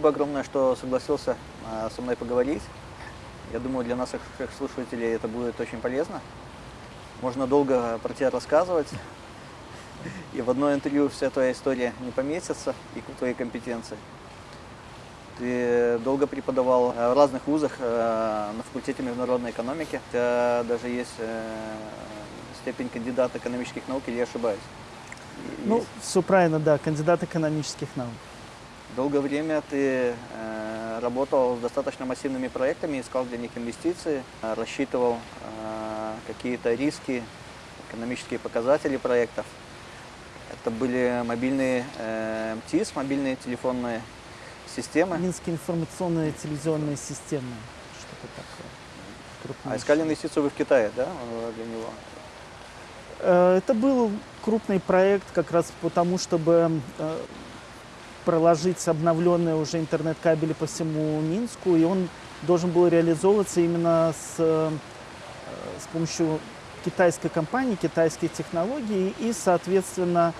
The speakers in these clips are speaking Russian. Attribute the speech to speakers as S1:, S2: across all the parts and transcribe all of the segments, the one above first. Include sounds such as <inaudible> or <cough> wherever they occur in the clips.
S1: спасибо огромное, что согласился со мной поговорить. Я думаю, для наших слушателей это будет очень полезно. Можно долго про тебя рассказывать, <laughs> и в одно интервью вся твоя история не поместится, и твои компетенции. Ты долго преподавал в разных вузах э, на факультете международной экономики. У тебя даже есть э, степень кандидата экономических наук, или я ошибаюсь?
S2: Ну, есть. все правильно, да, кандидат экономических наук.
S1: Долгое время ты э, работал с достаточно массивными проектами, искал для них инвестиции, э, рассчитывал э, какие-то риски, экономические показатели проектов. Это были мобильные э, МТИС, мобильные телефонные системы.
S2: Минские информационные телевизионные системы. Что-то такое.
S1: Крупнейшее. А искали инвестицию вы в Китае, да, для него?
S2: Э, это был крупный проект как раз потому, чтобы э, проложить обновленные уже интернет-кабели по всему Минску, и он должен был реализовываться именно с, э, с помощью китайской компании, китайской технологии, и, соответственно,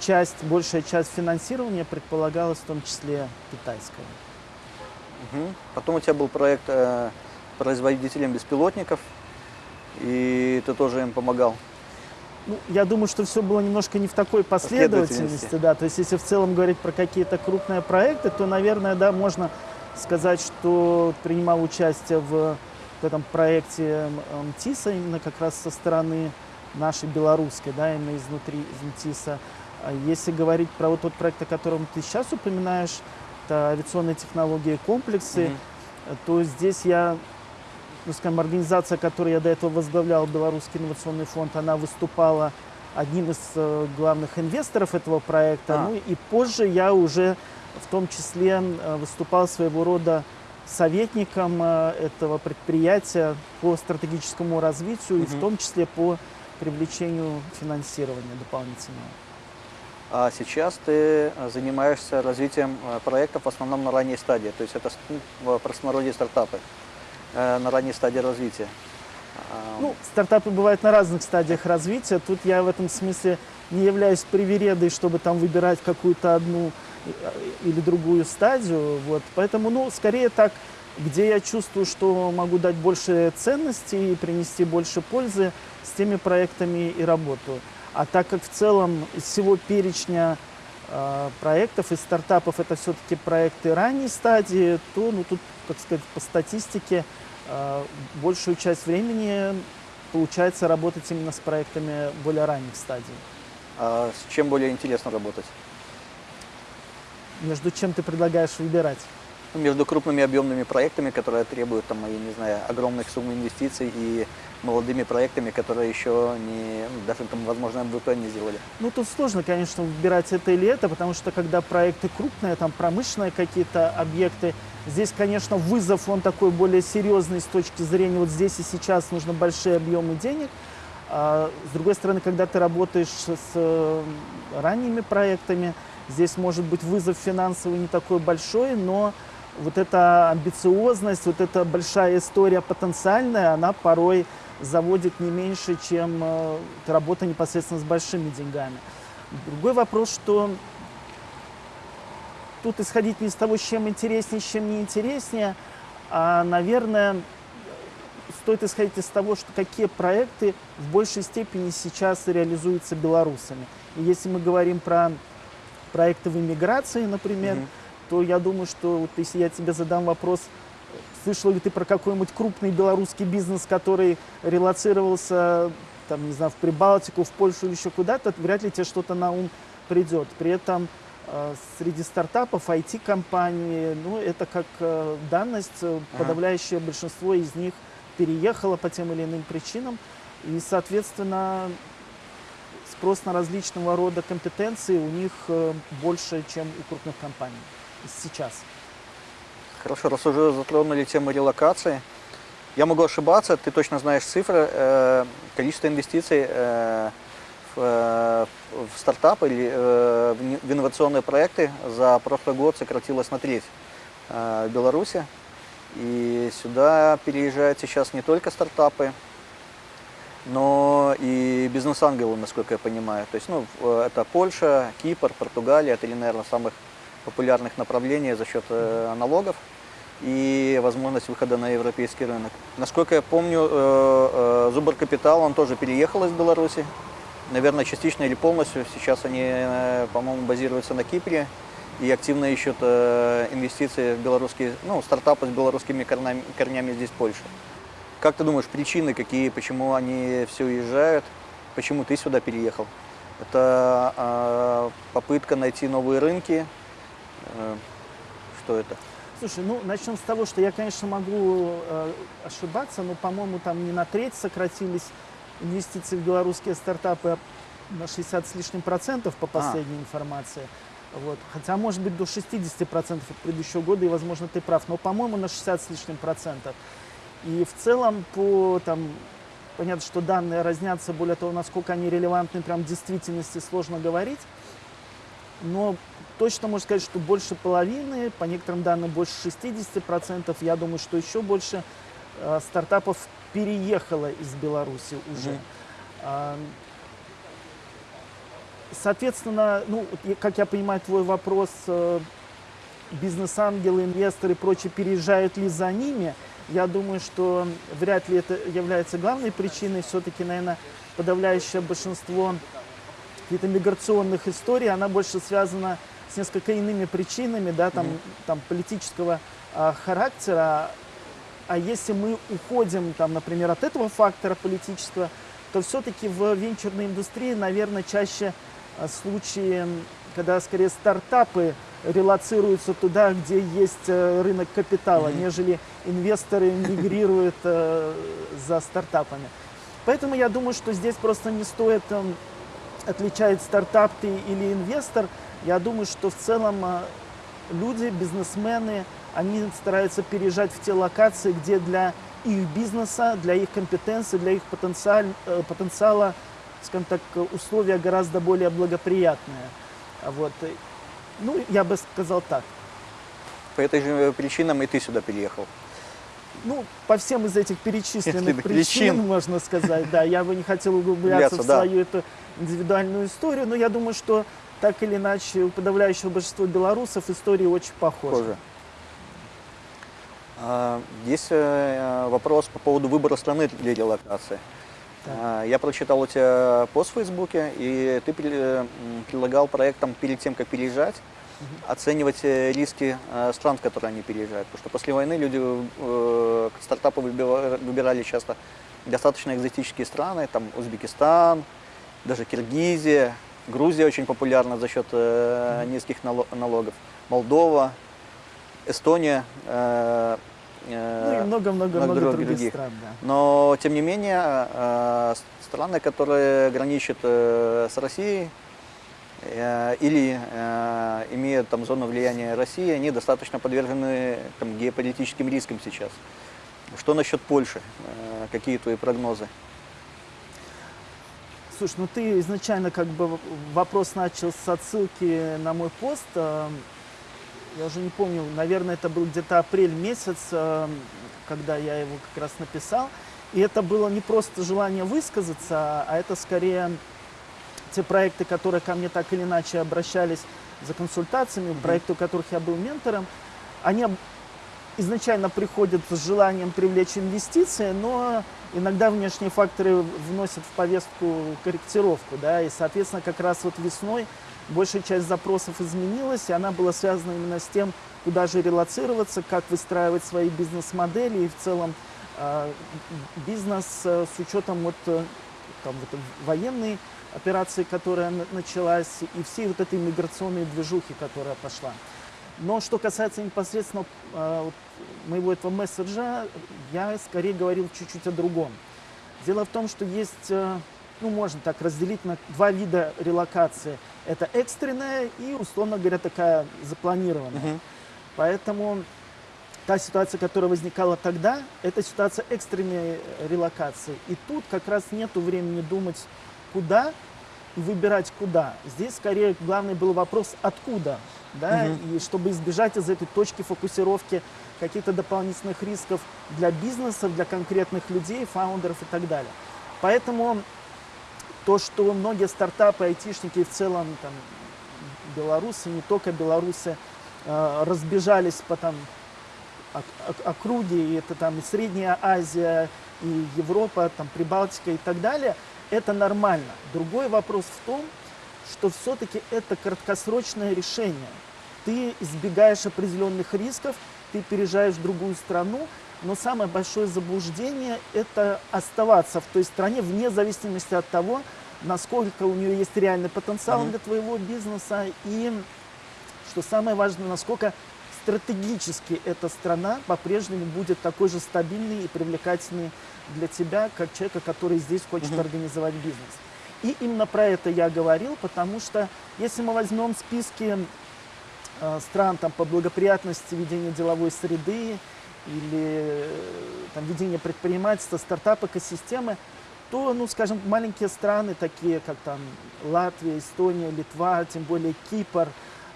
S2: часть, большая часть финансирования предполагалась в том числе китайская.
S1: Угу. Потом у тебя был проект э, производителем беспилотников, и ты тоже им помогал.
S2: Ну, я думаю, что все было немножко не в такой последовательности, да. То есть, если в целом говорить про какие-то крупные проекты, то, наверное, да, можно сказать, что принимал участие в, в этом проекте МТИСа именно как раз со стороны нашей белорусской, да, именно изнутри из МТИСа. А если говорить про вот тот проект, о котором ты сейчас упоминаешь, это авиационные технологии и комплексы, mm -hmm. то здесь я ну, скажем, организация, которую я до этого возглавлял, Белорусский инновационный фонд, она выступала одним из э, главных инвесторов этого проекта. А. Ну и позже я уже в том числе э, выступал своего рода советником э, этого предприятия по стратегическому развитию угу. и в том числе по привлечению финансирования дополнительного.
S1: А сейчас ты занимаешься развитием проектов в основном на ранней стадии, то есть это в простонародье стартапы. Э, на ранней стадии развития?
S2: Ну, стартапы бывают на разных стадиях развития. Тут я в этом смысле не являюсь привередой, чтобы там выбирать какую-то одну э, или другую стадию. Вот. Поэтому, ну, скорее так, где я чувствую, что могу дать больше ценности и принести больше пользы, с теми проектами и работаю. А так как в целом из всего перечня э, проектов и стартапов это все-таки проекты ранней стадии, то ну, тут, как сказать, по статистике большую часть времени получается работать именно с проектами более ранних стадий.
S1: А с чем более интересно работать?
S2: Между чем ты предлагаешь выбирать?
S1: Между крупными объемными проектами, которые требуют, там, я не знаю, огромных сумм инвестиций и молодыми проектами, которые еще не, ну, даже там, возможно, МВП не сделали.
S2: Ну, тут сложно, конечно, выбирать это или это, потому что когда проекты крупные, там промышленные какие-то объекты, здесь, конечно, вызов, он такой более серьезный с точки зрения вот здесь и сейчас нужно большие объемы денег. А, с другой стороны, когда ты работаешь с э, ранними проектами, здесь может быть вызов финансовый не такой большой, но вот эта амбициозность, вот эта большая история потенциальная, она порой заводит не меньше, чем э, работа непосредственно с большими деньгами. Другой вопрос, что тут исходить не из того, с чем интереснее, с чем не интереснее, а, наверное, стоит исходить из того, что какие проекты в большей степени сейчас реализуются белорусами. И если мы говорим про проекты в иммиграции, например, mm -hmm. то я думаю, что вот если я тебе задам вопрос, Слышал ли ты про какой-нибудь крупный белорусский бизнес, который релацировался, там, не знаю, в Прибалтику, в Польшу или еще куда-то, вряд ли тебе что-то на ум придет. При этом среди стартапов, IT-компаний, ну, это как э, данность, ага. подавляющее большинство из них переехало по тем или иным причинам. И, соответственно, спрос на различного рода компетенции у них э, больше, чем у крупных компаний сейчас.
S1: Хорошо, раз уже затронули тему релокации, я могу ошибаться, ты точно знаешь цифры, э, количество инвестиций э, в, э, в стартапы или э, в инновационные проекты за прошлый год сократилось на треть э, в Беларуси. И сюда переезжают сейчас не только стартапы, но и бизнес-ангелы, насколько я понимаю. То есть, ну, это Польша, Кипр, Португалия, это, наверное, самых популярных направлений за счет э, налогов и возможность выхода на европейский рынок. Насколько я помню, Зубр Капитал, он тоже переехал из Беларуси, наверное, частично или полностью. Сейчас они, по-моему, базируются на Кипре и активно ищут инвестиции в белорусские, ну, стартапы с белорусскими корнями, корнями здесь в Польше. Как ты думаешь, причины какие, почему они все уезжают, почему ты сюда переехал? Это э, попытка найти новые рынки. Э, что это?
S2: Слушай, ну начнем с того, что я, конечно, могу э, ошибаться, но, по-моему, там не на треть сократились инвестиции в белорусские стартапы на 60 с лишним процентов по а. последней а. информации. Вот. Хотя, может быть, до 60 процентов от предыдущего года, и, возможно, ты прав, но, по-моему, на 60 с лишним процентов. И в целом по там, Понятно, что данные разнятся, более того, насколько они релевантны прям в действительности, сложно говорить. Но точно можно сказать, что больше половины, по некоторым данным больше 60%, я думаю, что еще больше э, стартапов переехало из Беларуси уже. Mm -hmm. Соответственно, ну, как я понимаю твой вопрос, э, бизнес-ангелы, инвесторы и прочие переезжают ли за ними – я думаю, что вряд ли это является главной причиной. Все-таки, наверное, подавляющее большинство каких-то миграционных историй, она больше связана с несколько иными причинами, да, там, mm-hmm. там политического а, характера. А если мы уходим, там, например, от этого фактора политического, то все-таки в венчурной индустрии, наверное, чаще а, случаи, когда скорее стартапы релацируются туда, где есть э, рынок капитала, mm-hmm. нежели инвесторы мигрируют э, за стартапами. Поэтому я думаю, что здесь просто не стоит э, отличать стартап ты или инвестор. Я думаю, что в целом э, люди, бизнесмены, они стараются переезжать в те локации, где для их бизнеса, для их компетенции, для их потенциал, э, потенциала, скажем так, условия гораздо более благоприятные. Вот. Ну, я бы сказал так.
S1: По этой же причинам и ты сюда переехал?
S2: Ну, по всем из этих перечисленных причин, причин, можно сказать, да. Я бы не хотел углубляться в свою эту индивидуальную историю, но я думаю, что так или иначе у подавляющего большинства белорусов истории очень похожи. Похоже.
S1: А, есть э, вопрос по поводу выбора страны для релокации. А, я прочитал у тебя пост в Фейсбуке, и ты предлагал проектам перед тем, как переезжать, угу. оценивать э, риски э, стран, в которые они переезжают. Потому что после войны люди, э, стартапы выбирали часто достаточно экзотические страны, там Узбекистан, даже Киргизия, Грузия очень популярна за счет э, низких налогов, Молдова, Эстония,
S2: ну и много-много-много других, других стран. Да.
S1: Но, тем не менее, э, страны, которые граничат э, с Россией э, или имеют там зону влияния России, они достаточно подвержены там, геополитическим рискам сейчас. Что насчет Польши? Какие твои прогнозы?
S2: Слушай, ну ты изначально как бы вопрос начал с отсылки на мой пост я уже не помню, наверное, это был где-то апрель месяц, э, когда я его как раз написал. И это было не просто желание высказаться, а это скорее те проекты, которые ко мне так или иначе обращались за консультациями, проекты, у которых я был ментором, они изначально приходят с желанием привлечь инвестиции, но иногда внешние факторы вносят в повестку корректировку, да, и, соответственно, как раз вот весной большая часть запросов изменилась, и она была связана именно с тем, куда же релацироваться, как выстраивать свои бизнес-модели и в целом э, бизнес э, с учетом вот, э, там, вот, военной операции, которая началась, и всей вот этой миграционной движухи, которая пошла. Но что касается непосредственно вот, моего этого месседжа, я скорее говорил чуть-чуть о другом. Дело в том, что есть э, ну, можно так разделить на два вида релокации. Это экстренная и, условно говоря, такая запланированная. Угу. Поэтому та ситуация, которая возникала тогда, это ситуация экстренной релокации. И тут как раз нет времени думать, куда и выбирать куда. Здесь скорее главный был вопрос, откуда. Да? Угу. И чтобы избежать из этой точки фокусировки каких-то дополнительных рисков для бизнеса, для конкретных людей, фаундеров и так далее. Поэтому то, что многие стартапы, айтишники в целом, там, белорусы, не только белорусы, э, разбежались по там округе, и это там и Средняя Азия, и Европа, там Прибалтика и так далее, это нормально. Другой вопрос в том, что все-таки это краткосрочное решение. Ты избегаешь определенных рисков, ты переезжаешь в другую страну, но самое большое заблуждение – это оставаться в той стране вне зависимости от того, насколько у нее есть реальный потенциал mm-hmm. для твоего бизнеса и, что самое важное, насколько стратегически эта страна по-прежнему будет такой же стабильной и привлекательной для тебя, как человека, который здесь хочет mm-hmm. организовать бизнес. И именно про это я говорил, потому что если мы возьмем списки э, стран там, по благоприятности ведения деловой среды или э, там, ведения предпринимательства, стартап-экосистемы, то, ну, скажем, маленькие страны, такие как там Латвия, Эстония, Литва, тем более Кипр,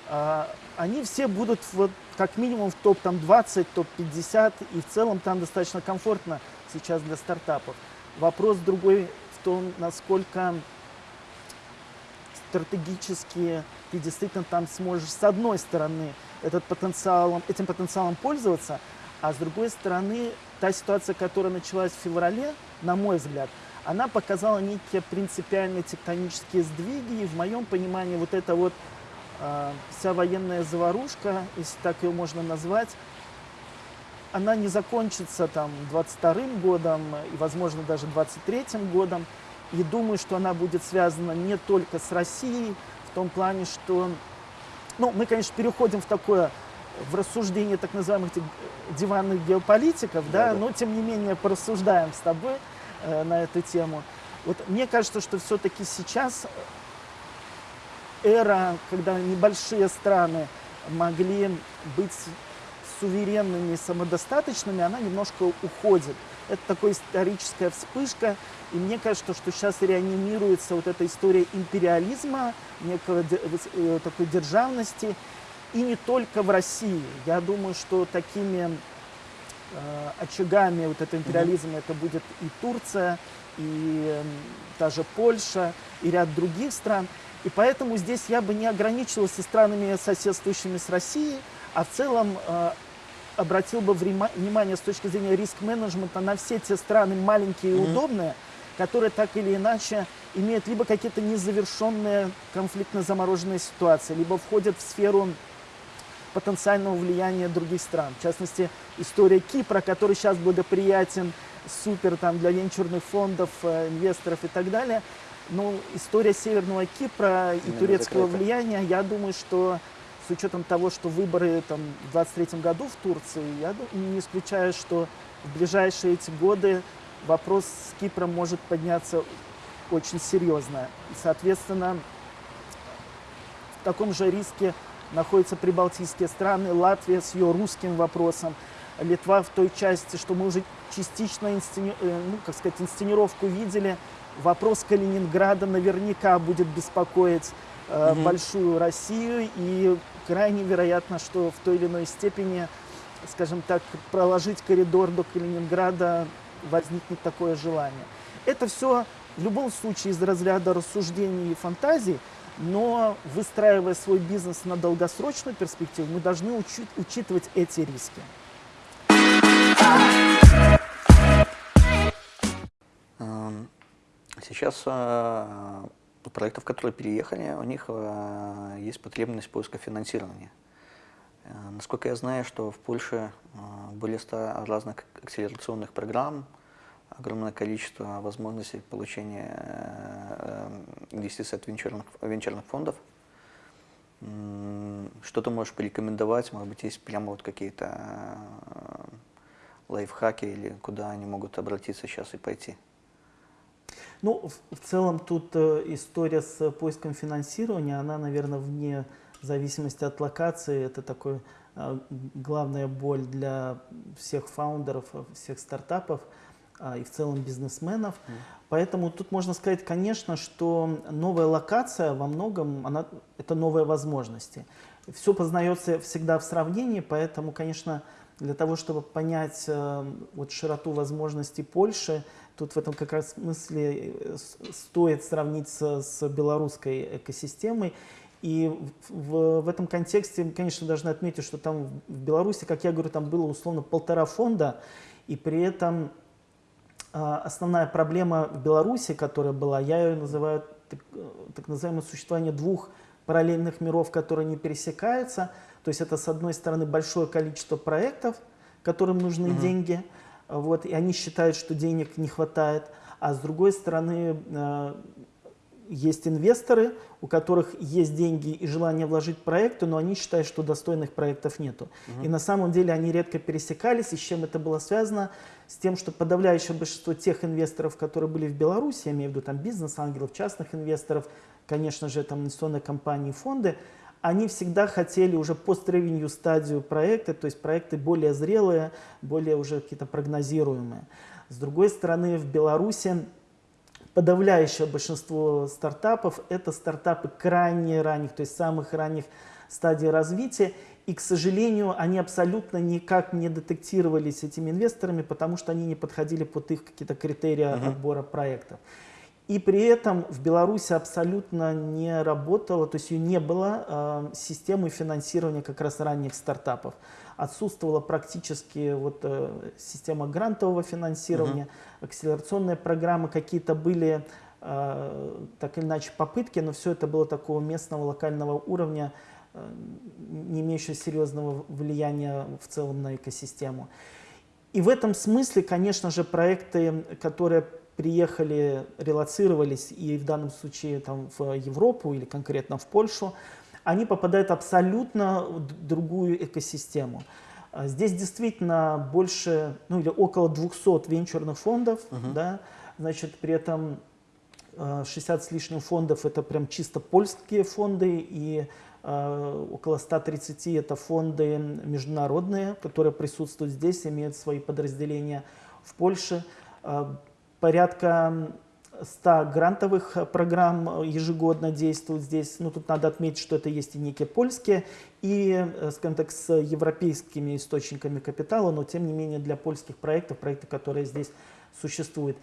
S2: э, они все будут вот как минимум в топ-20, топ-50, и в целом там достаточно комфортно сейчас для стартапов. Вопрос другой в том, насколько стратегически ты действительно там сможешь с одной стороны этот потенциалом, этим потенциалом пользоваться, а с другой стороны та ситуация, которая началась в феврале, на мой взгляд, она показала некие принципиальные тектонические сдвиги, и в моем понимании вот эта вот э, вся военная заварушка, если так ее можно назвать, она не закончится там 22 годом и, возможно, даже 23 годом. И думаю, что она будет связана не только с Россией, в том плане, что, ну, мы, конечно, переходим в такое, в рассуждение так называемых диванных геополитиков, да, да, да. но, тем не менее, порассуждаем с тобой на эту тему. Вот мне кажется, что все-таки сейчас эра, когда небольшие страны могли быть суверенными, самодостаточными, она немножко уходит. Это такая историческая вспышка, и мне кажется, что сейчас реанимируется вот эта история империализма, некого э, такой державности, и не только в России. Я думаю, что такими э, очагами вот этого империализма это будет и Турция, и э, та же Польша, и ряд других стран. И поэтому здесь я бы не ограничивался странами, соседствующими с Россией, а в целом э, обратил бы внимание с точки зрения риск-менеджмента на все те страны маленькие и mm-hmm. удобные, которые так или иначе имеют либо какие-то незавершенные конфликтно-замороженные ситуации, либо входят в сферу потенциального влияния других стран. В частности, история Кипра, который сейчас благоприятен супер там, для венчурных фондов, э, инвесторов и так далее. Но история Северного Кипра и Именно турецкого закрыта. влияния, я думаю, что с учетом того, что выборы там, в 2023 году в Турции, я не исключаю, что в ближайшие эти годы вопрос с Кипром может подняться очень серьезно. И, соответственно, в таком же риске находятся прибалтийские страны, Латвия с ее русским вопросом, Литва в той части, что мы уже частично инсцени... Э, ну, как сказать, инсценировку видели. Вопрос Калининграда наверняка будет беспокоить э, угу. большую Россию, и крайне вероятно, что в той или иной степени, скажем так, проложить коридор до Калининграда возникнет такое желание. Это все в любом случае из разряда рассуждений и фантазий, но выстраивая свой бизнес на долгосрочную перспективу, мы должны учить, учитывать эти риски.
S1: Эм, сейчас э, у проектов, которые переехали, у них э, есть потребность поиска финансирования. Э, насколько я знаю, что в Польше более 100 разных акселерационных программ, огромное количество возможностей получения инвестиций от венчурных, венчурных фондов. Что ты можешь порекомендовать? Может быть, есть прямо вот какие-то лайфхаки или куда они могут обратиться сейчас и пойти?
S2: Ну, в, целом тут э, история с поиском финансирования, она, наверное, вне зависимости от локации. Это такой э, главная боль для всех фаундеров, всех стартапов э, и в целом бизнесменов. Mm. Поэтому тут можно сказать, конечно, что новая локация во многом, она, это новые возможности. Все познается всегда в сравнении, поэтому, конечно, для того, чтобы понять э, вот широту возможностей Польши, Тут в этом как раз смысле э, стоит сравнить с, с белорусской экосистемой. И в, в этом контексте, конечно, должны отметить, что там в Беларуси, как я говорю, там было условно полтора фонда, и при этом а, основная проблема в Беларуси, которая была, я ее называю так, так называемое существование двух параллельных миров, которые не пересекаются. То есть это, с одной стороны, большое количество проектов, которым нужны угу. деньги, вот, и они считают, что денег не хватает. А с другой стороны, а, есть инвесторы, у которых есть деньги и желание вложить в проекты, но они считают, что достойных проектов нету. Угу. И на самом деле они редко пересекались, и с чем это было связано? С тем, что подавляющее большинство тех инвесторов, которые были в Беларуси, я имею в виду там бизнес-ангелов, частных инвесторов, конечно же, там инвестиционные компании, фонды, они всегда хотели уже пост-ревенью стадию проекта, то есть проекты более зрелые, более уже какие-то прогнозируемые. С другой стороны, в Беларуси подавляющее большинство стартапов – это стартапы крайне ранних, то есть самых ранних стадий развития. И, к сожалению, они абсолютно никак не детектировались этими инвесторами, потому что они не подходили под их какие-то критерии uh -huh. отбора проектов. И при этом в Беларуси абсолютно не работала, то есть ее не было э, системы финансирования как раз ранних стартапов отсутствовала практически вот, э, система грантового финансирования, угу. акселерационные программы какие-то были, э, так или иначе, попытки, но все это было такого местного, локального уровня, э, не имеющего серьезного влияния в целом на экосистему. И в этом смысле, конечно же, проекты, которые приехали, релацировались и в данном случае там, в Европу или конкретно в Польшу, они попадают абсолютно в другую экосистему. А здесь действительно больше, ну или около 200 венчурных фондов, uh-huh. да, значит, при этом 60 а, с лишним фондов это прям чисто польские фонды и э, около 130 это фонды международные, которые присутствуют здесь, имеют свои подразделения в Польше. Э, порядка 100 грантовых э, программ э, ежегодно действуют здесь. Ну, тут надо отметить, что это есть и некие польские, и, э, скажем так, с европейскими источниками капитала, но, тем не менее, для польских проектов, проекты, которые здесь существуют.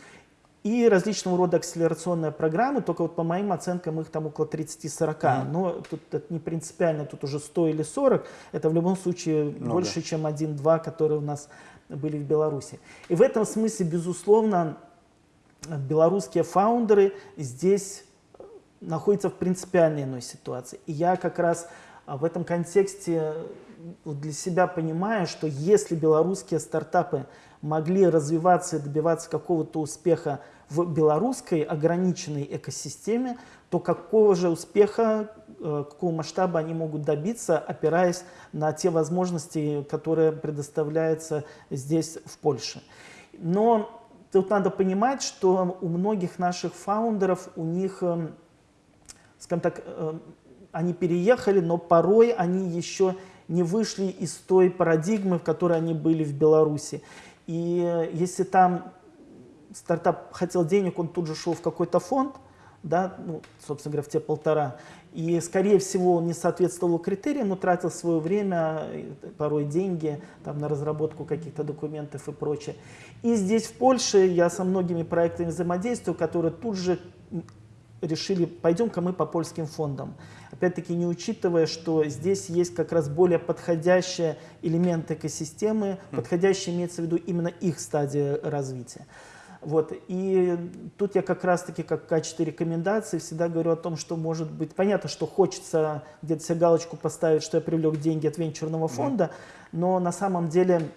S2: И различного рода акселерационные программы, только вот по моим оценкам их там около 30-40. Mm. Но тут это не принципиально, тут уже 100 или 40. Это в любом случае Много. больше, чем 1-2, которые у нас были в Беларуси. И в этом смысле, безусловно, белорусские фаундеры здесь находятся в принципиально иной ситуации. И я как раз а, в этом контексте для себя понимаю, что если белорусские стартапы могли развиваться и добиваться какого-то успеха в белорусской ограниченной экосистеме, то какого же успеха, э, какого масштаба они могут добиться, опираясь на те возможности, которые предоставляются здесь, в Польше. Но Тут надо понимать, что у многих наших фаундеров, у них, эм, скажем так, эм, они переехали, но порой они еще не вышли из той парадигмы, в которой они были в Беларуси. И э, если там стартап хотел денег, он тут же шел в какой-то фонд, да, ну, собственно говоря, в те полтора. И, скорее всего, он не соответствовал критериям, но тратил свое время, порой деньги там, на разработку каких-то документов и прочее. И здесь, в Польше, я со многими проектами взаимодействую, которые тут же решили, пойдем-ка мы по польским фондам. Опять-таки не учитывая, что здесь есть как раз более подходящие элементы экосистемы, подходящие имеется в виду именно их стадия развития. Вот. И тут я как раз-таки, как в качестве рекомендации, всегда говорю о том, что может быть, понятно, что хочется где-то себе галочку поставить, что я привлек деньги от венчурного фонда, да. но на самом деле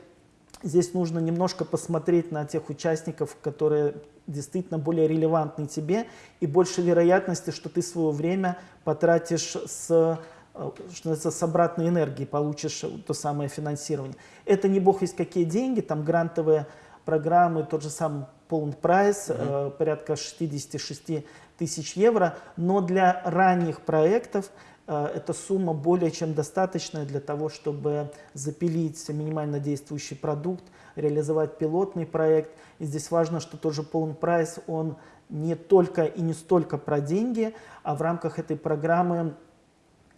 S2: здесь нужно немножко посмотреть на тех участников, которые действительно более релевантны тебе, и больше вероятности, что ты свое время потратишь с э, что называется, с обратной энергией получишь то самое финансирование. Это не бог есть какие деньги, там грантовые программы, тот же самый полный прайс, угу. э, порядка 66 тысяч евро, но для ранних проектов э, эта сумма более чем достаточная для того, чтобы запилить минимально действующий продукт, реализовать пилотный проект. И здесь важно, что тот же полный прайс, он не только и не столько про деньги, а в рамках этой программы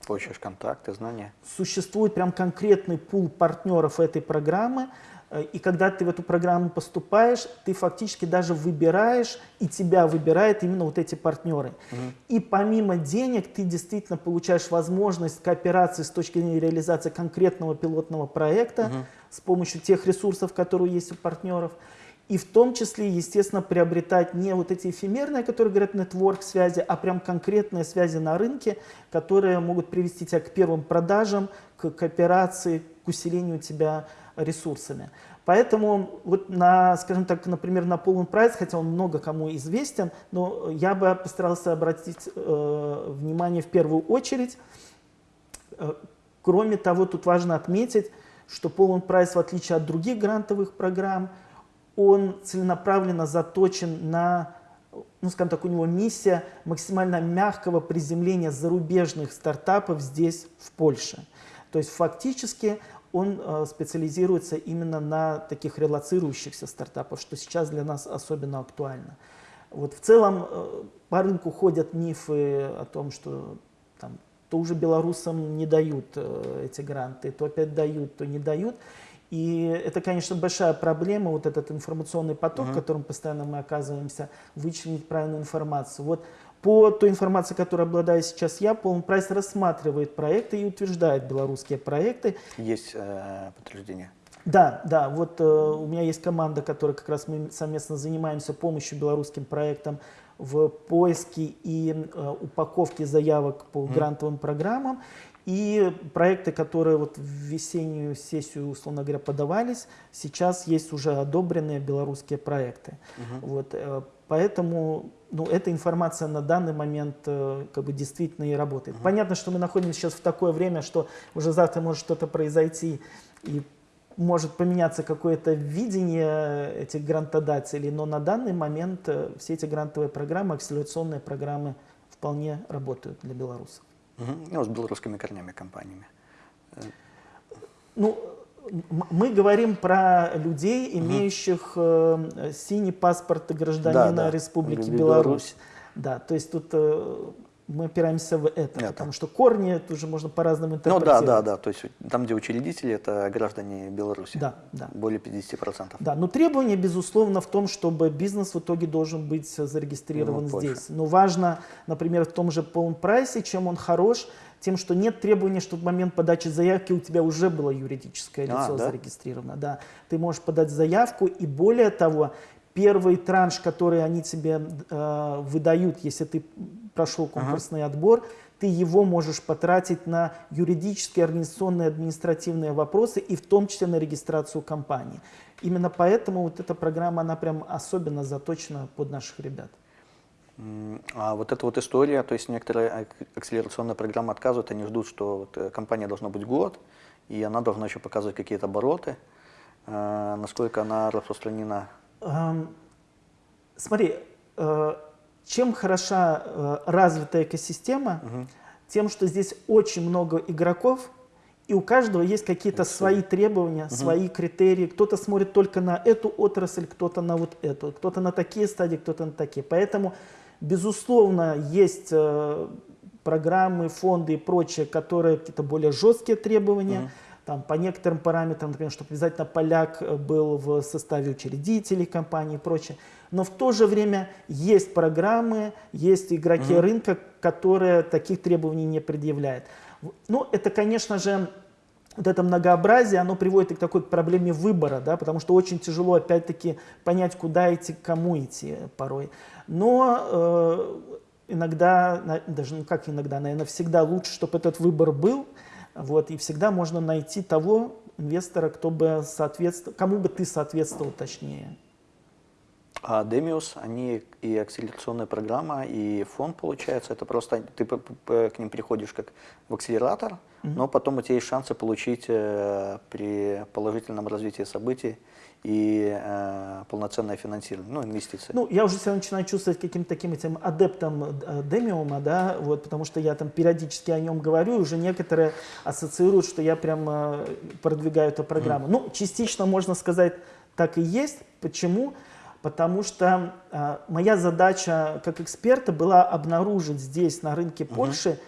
S1: Получаешь контакты, знания.
S2: Существует прям конкретный пул партнеров этой программы, и когда ты в эту программу поступаешь, ты фактически даже выбираешь, и тебя выбирают именно вот эти партнеры. Угу. И помимо денег ты действительно получаешь возможность кооперации с точки зрения реализации конкретного пилотного проекта угу. с помощью тех ресурсов, которые есть у партнеров. И в том числе, естественно, приобретать не вот эти эфемерные, которые говорят нетворк связи, а прям конкретные связи на рынке, которые могут привести тебя к первым продажам, к кооперации, к усилению тебя ресурсами. Поэтому, вот на, скажем так, например, на полный прайс, хотя он много кому известен, но я бы постарался обратить э, внимание в первую очередь. Э, кроме того, тут важно отметить, что полный прайс, в отличие от других грантовых программ, он целенаправленно заточен на, ну, скажем так, у него миссия максимально мягкого приземления зарубежных стартапов здесь, в Польше. То есть фактически он э, специализируется именно на таких релацирующихся стартапах, что сейчас для нас особенно актуально. Вот в целом э, по рынку ходят мифы о том, что там, то уже белорусам не дают э, эти гранты, то опять дают, то не дают. И это, конечно, большая проблема, вот этот информационный поток, uh -huh. в котором постоянно мы оказываемся, вычленить правильную информацию. Вот по той информации, которой обладаю сейчас я, полный прайс рассматривает проекты и утверждает белорусские проекты.
S1: Есть э, подтверждение?
S2: Да, да, вот э, у меня есть команда, которая как раз мы совместно занимаемся помощью белорусским проектам в поиске и э, упаковке заявок по mm. грантовым программам. И проекты, которые вот в весеннюю сессию, условно говоря, подавались, сейчас есть уже одобренные белорусские проекты. Угу. Вот, э, поэтому ну, эта информация на данный момент э, как бы действительно и работает. Угу. Понятно, что мы находимся сейчас в такое время, что уже завтра может что-то произойти и может поменяться какое-то видение этих грантодателей, но на данный момент э, все эти грантовые программы, акселерационные программы вполне работают для белорусов.
S1: Угу. Ну, с белорусскими корнями компаниями.
S2: Ну, мы говорим про людей, имеющих э, синий паспорт гражданина да, да. Республики Беларусь. Беларусь. Да, то есть тут э, мы опираемся в это, это, потому что корни тоже можно по-разному интерпретировать.
S1: Ну да, да, да, то есть там, где учредители, это граждане Беларуси.
S2: Да, да.
S1: Более 50%.
S2: Да, но требование, безусловно, в том, чтобы бизнес в итоге должен быть зарегистрирован ну, здесь. Но важно, например, в том же полном прайсе, чем он хорош, тем, что нет требования, чтобы в момент подачи заявки у тебя уже было юридическое лицо а, да? зарегистрировано. Да. Ты можешь подать заявку, и более того, первый транш, который они тебе э, выдают, если ты прошел конкурсный ага. отбор, ты его можешь потратить на юридические, организационные, административные вопросы и в том числе на регистрацию компании. Именно поэтому вот эта программа, она прям особенно заточена под наших ребят.
S1: А вот эта вот история, то есть некоторые акселерационные программы отказывают, они ждут, что вот э, компания должна быть год, и она должна еще показывать какие-то обороты. Э, насколько она распространена? Эм,
S2: смотри, э, чем хороша развитая экосистема, угу. тем, что здесь очень много игроков, и у каждого есть какие-то свои требования, угу. свои критерии. Кто-то смотрит только на эту отрасль, кто-то на вот эту, кто-то на такие стадии, кто-то на такие. Поэтому Безусловно, есть э, программы, фонды и прочее, которые какие-то более жесткие требования. Mm -hmm. Там, по некоторым параметрам, например, чтобы обязательно поляк э, был в составе учредителей компании и прочее. Но в то же время есть программы, есть игроки mm -hmm. рынка, которые таких требований не предъявляют. Ну, это, конечно же, вот это многообразие, оно приводит к такой проблеме выбора, да, потому что очень тяжело, опять-таки, понять, куда идти, к кому идти порой. Но э, иногда, даже ну как иногда, наверное, всегда лучше, чтобы этот выбор был, вот, и всегда можно найти того инвестора, кто бы соответствовал, кому бы ты соответствовал точнее.
S1: А Demius, они и акселерационная программа, и фонд, получается, это просто ты к ним приходишь как в акселератор, mm -hmm. но потом у тебя есть шансы получить э, при положительном развитии событий и э, полноценное финансирование, ну, инвестиции.
S2: Ну, я уже себя начинаю чувствовать каким-то таким этим адептом э, демиума, да, вот, потому что я там периодически о нем говорю, и уже некоторые ассоциируют, что я прям э, продвигаю эту программу. Mm. Ну, частично можно сказать, так и есть. Почему? Потому что э, моя задача как эксперта была обнаружить здесь, на рынке Польши,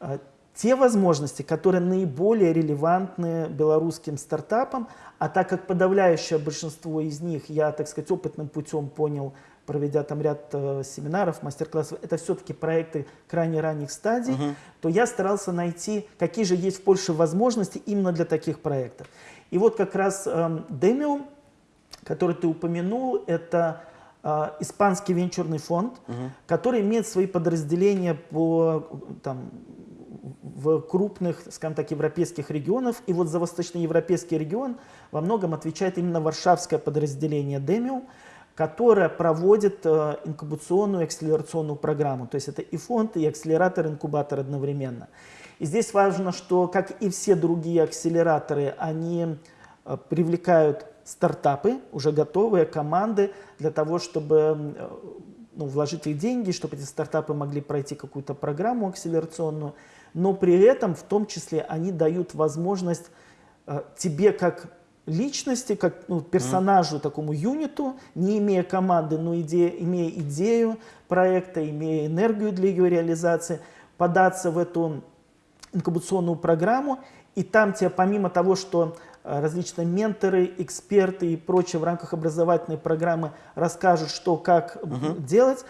S2: э, те возможности, которые наиболее релевантны белорусским стартапам, а так как подавляющее большинство из них я, так сказать, опытным путем понял, проведя там ряд э, семинаров, мастер-классов, это все-таки проекты крайне ранних стадий, угу. то я старался найти, какие же есть в Польше возможности именно для таких проектов. И вот как раз э, Demium, который ты упомянул, это э, испанский венчурный фонд, угу. который имеет свои подразделения по там, в крупных, скажем так, европейских регионах. И вот за восточноевропейский регион во многом отвечает именно варшавское подразделение Demium, которое проводит э, инкубационную акселерационную программу. То есть это и фонд, и акселератор, и инкубатор одновременно. И здесь важно, что, как и все другие акселераторы, они э, привлекают стартапы, уже готовые команды для того, чтобы э, ну, вложить их деньги, чтобы эти стартапы могли пройти какую-то программу акселерационную но при этом в том числе они дают возможность э, тебе как личности, как ну, персонажу, mm. такому юниту, не имея команды, но идея, имея идею проекта, имея энергию для ее реализации, податься в эту инкубационную программу, и там тебе помимо того, что э, различные менторы, эксперты и прочее в рамках образовательной программы расскажут, что, как -huh. делать,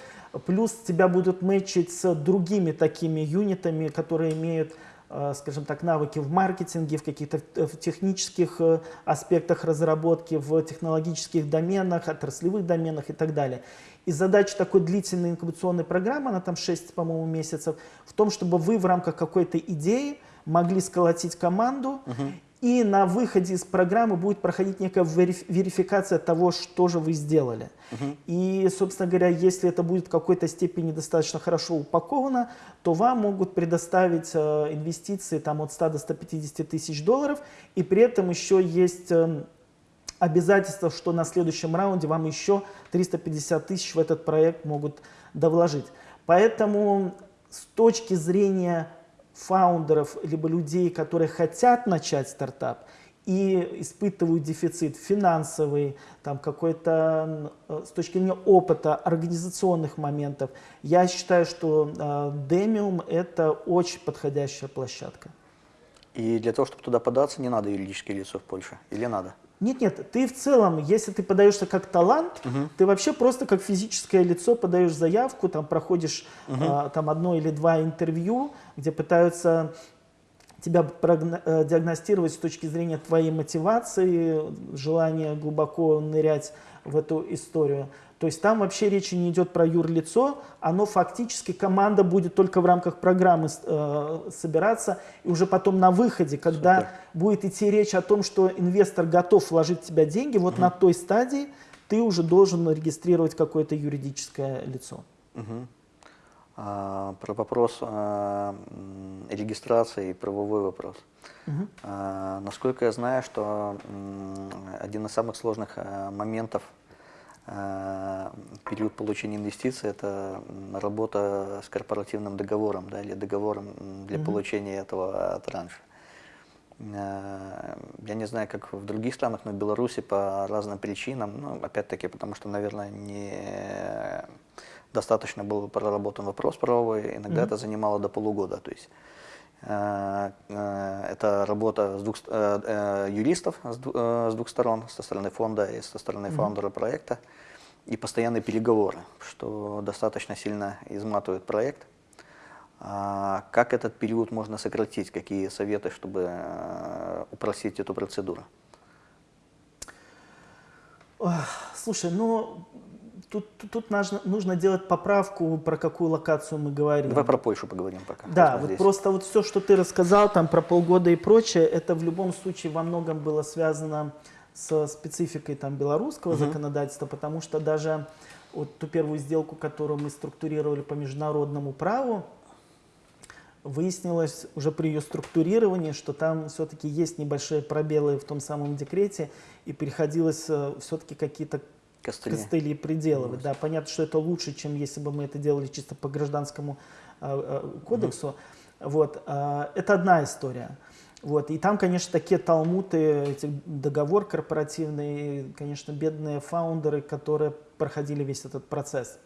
S2: Плюс тебя будут мэчить с другими такими юнитами, которые имеют э, скажем так, навыки в маркетинге, в каких-то э, технических э, аспектах разработки, в технологических доменах, отраслевых доменах и так далее. И задача такой длительной инкубационной программы, она там 6, по-моему, месяцев, в том, чтобы вы в рамках какой-то идеи могли сколотить команду угу. И на выходе из программы будет проходить некая верификация того, что же вы сделали. Uh И, собственно говоря, если это будет в какой-то степени достаточно хорошо упаковано, то вам могут предоставить э, инвестиции там, от 100 до 150 тысяч долларов. И при этом еще есть э, обязательство, что на следующем раунде вам еще 350 тысяч в этот проект могут довложить. Поэтому с точки зрения фаундеров, либо людей, которые хотят начать стартап и испытывают дефицит финансовый, там какой-то э, с точки зрения опыта, организационных моментов, я считаю, что э, Demium это очень подходящая площадка.
S1: И для того, чтобы туда податься, не надо юридическое лицо в Польше? Или надо?
S2: Нет, нет, ты в целом, если ты подаешься как талант, угу. ты вообще просто как физическое лицо подаешь заявку, там проходишь угу. а, там одно или два интервью, где пытаются тебя э, диагностировать с точки зрения твоей мотивации, желания глубоко нырять в эту историю. То есть там вообще речи не идет про юрлицо, оно фактически, команда будет только в рамках программы э, собираться, и уже потом на выходе, когда Супер. будет идти речь о том, что инвестор готов вложить в тебя деньги, вот угу. на той стадии ты уже должен регистрировать какое-то юридическое лицо.
S1: Угу. А, про вопрос а, регистрации и правовой вопрос. Угу. А, насколько я знаю, что один из самых сложных а, моментов период получения инвестиций – это работа с корпоративным договором да, или договором для -hmm. получения этого транша. Э, я не знаю, как в других странах, но в Беларуси по разным причинам, ну, опять-таки, потому что, наверное, не достаточно был проработан вопрос правовой, иногда mm -hmm. это занимало до полугода. То есть Э, э, это работа с двух, э, юристов с двух сторон, со стороны фонда и со стороны mm -hmm. фаундера проекта, и постоянные переговоры, что достаточно сильно изматывает проект. А как этот период можно сократить? Какие советы, чтобы упростить эту процедуру?
S2: Слушай, ну Тут, тут нужно, нужно делать поправку, про какую локацию мы говорим.
S1: Давай про Польшу поговорим пока.
S2: Да, вот просто вот все, что ты рассказал там про полгода и прочее, это в любом случае во многом было связано с спецификой там белорусского угу. законодательства, потому что даже вот ту первую сделку, которую мы структурировали по международному праву, выяснилось уже при ее структурировании, что там все-таки есть небольшие пробелы в том самом декрете, и приходилось э, все-таки какие-то костыли, костыли приделывать. Да, понятно, что это лучше, чем если бы мы это делали чисто по гражданскому э, кодексу. Угу. Вот, э, это одна история. Вот, и там, конечно, такие талмуты, эти договор корпоративный, конечно, бедные фаундеры, которые проходили весь этот процесс.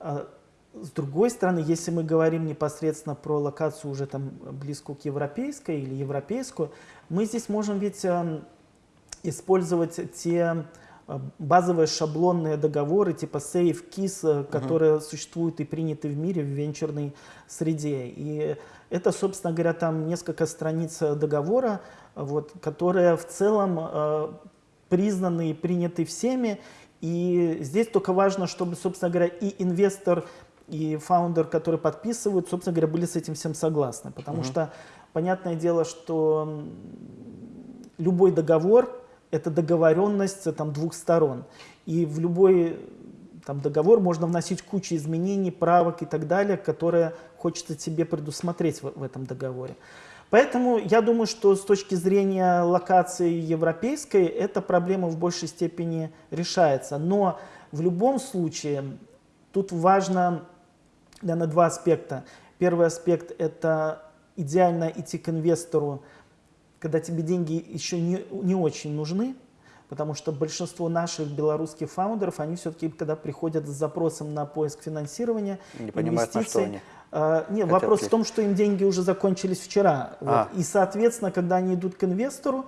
S2: с другой стороны, если мы говорим непосредственно про локацию уже там близкую к европейской или европейскую, мы здесь можем ведь э, использовать те базовые шаблонные договоры типа Safe KISS, uh которые uh существуют и приняты в мире в венчурной среде. И это, собственно говоря, там несколько страниц договора, вот, которые в целом э, признаны и приняты всеми. И здесь только важно, чтобы, собственно говоря, и инвестор, и фаундер, которые подписывают, собственно говоря, были с этим всем согласны. Потому uh что, понятное дело, что любой договор – это договоренность там, двух сторон. И в любой там, договор можно вносить кучу изменений, правок и так далее, которые хочется тебе предусмотреть в, в этом договоре. Поэтому я думаю, что с точки зрения локации европейской эта проблема в большей степени решается. Но в любом случае тут важно наверное, два аспекта. Первый аспект – это идеально идти к инвестору, когда тебе деньги еще не, не очень нужны, потому что большинство наших белорусских фаундеров, они все-таки, когда приходят с запросом на поиск финансирования,
S1: не понимают, на что они.
S2: Uh, нет, Хотят вопрос ли? в том, что им деньги уже закончились вчера. А. Вот. И, соответственно, когда они идут к инвестору,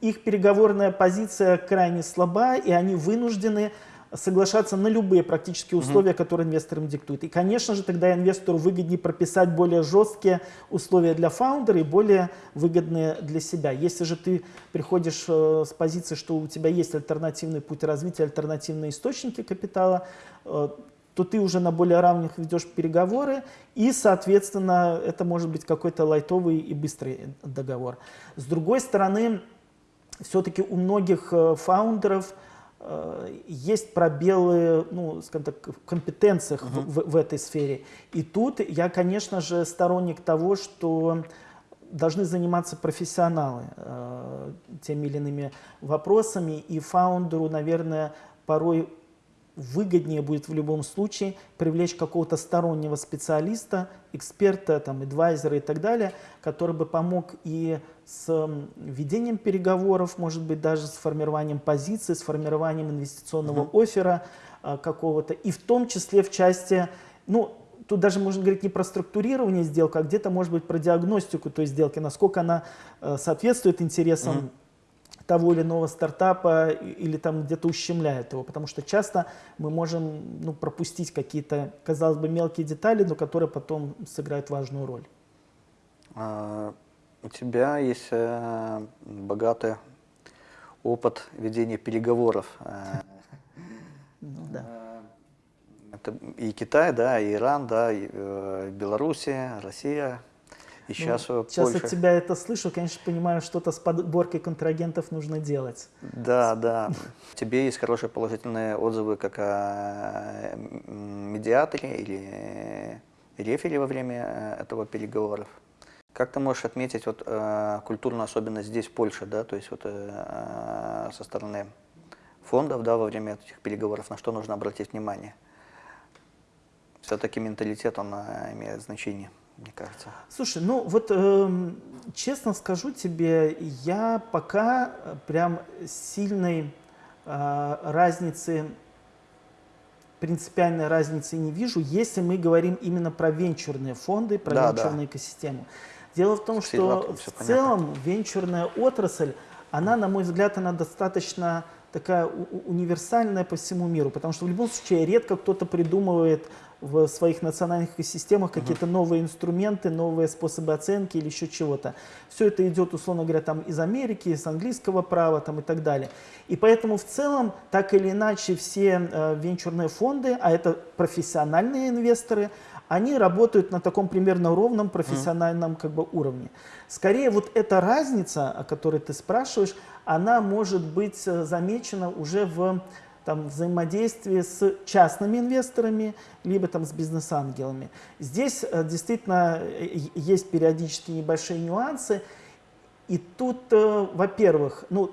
S2: их переговорная позиция крайне слаба, и они вынуждены соглашаться на любые практически условия, угу. которые инвестор им диктует. И, конечно же, тогда инвестору выгоднее прописать более жесткие условия для фаундера и более выгодные для себя. Если же ты приходишь э, с позиции, что у тебя есть альтернативный путь развития, альтернативные источники капитала, э, то ты уже на более равных ведешь переговоры, и, соответственно, это может быть какой-то лайтовый и быстрый договор. С другой стороны, все-таки у многих э, фаундеров есть пробелы, ну, скажем так, в компетенциях uh -huh. в, в этой сфере. И тут я, конечно же, сторонник того, что должны заниматься профессионалы э, теми или иными вопросами, и фаундеру, наверное, порой выгоднее будет в любом случае привлечь какого-то стороннего специалиста, эксперта, там, адвайзера и так далее, который бы помог и с ведением переговоров, может быть, даже с формированием позиции, с формированием инвестиционного uh-huh. оффера а, какого-то, и в том числе в части, ну, тут даже можно говорить не про структурирование сделки, а где-то, может быть, про диагностику той сделки, насколько она э, соответствует интересам uh-huh того или иного стартапа или там где-то ущемляет его, потому что часто мы можем ну, пропустить какие-то, казалось бы, мелкие детали, но которые потом сыграют важную роль.
S1: А, у тебя есть э, богатый опыт ведения переговоров. Э,
S2: ну, да.
S1: Это и Китай, да, и Иран, да, и э, Белоруссия, Россия, и сейчас
S2: ну, Сейчас Польша... от тебя это слышу, конечно, понимаю, что-то с подборкой контрагентов нужно делать.
S1: Да, да. <laughs> Тебе есть хорошие положительные отзывы как о медиаторе или рефере во время э, этого переговоров. Как ты можешь отметить вот, э, культурную особенность здесь, в Польше, да, то есть вот, э, со стороны фондов да, во время этих переговоров, на что нужно обратить внимание? Все-таки менталитет, он имеет значение мне кажется.
S2: Слушай, ну вот э, честно скажу тебе, я пока прям сильной э, разницы, принципиальной разницы не вижу, если мы говорим именно про венчурные фонды, про да, венчурную да. экосистему. Дело в том, Все что в понятно. целом венчурная отрасль, она, на мой взгляд, она достаточно такая универсальная по всему миру, потому что в любом случае редко кто-то придумывает в своих национальных экосистемах какие-то новые инструменты, новые способы оценки или еще чего-то. Все это идет, условно говоря, там из Америки, из английского права там, и так далее. И поэтому в целом, так или иначе, все э, венчурные фонды, а это профессиональные инвесторы, они работают на таком примерно ровном профессиональном как бы, уровне. Скорее, вот эта разница, о которой ты спрашиваешь, она может быть э, замечена уже в там, взаимодействии с частными инвесторами, либо там, с бизнес-ангелами. Здесь э, действительно э, есть периодически небольшие нюансы. И тут, э, во-первых, ну,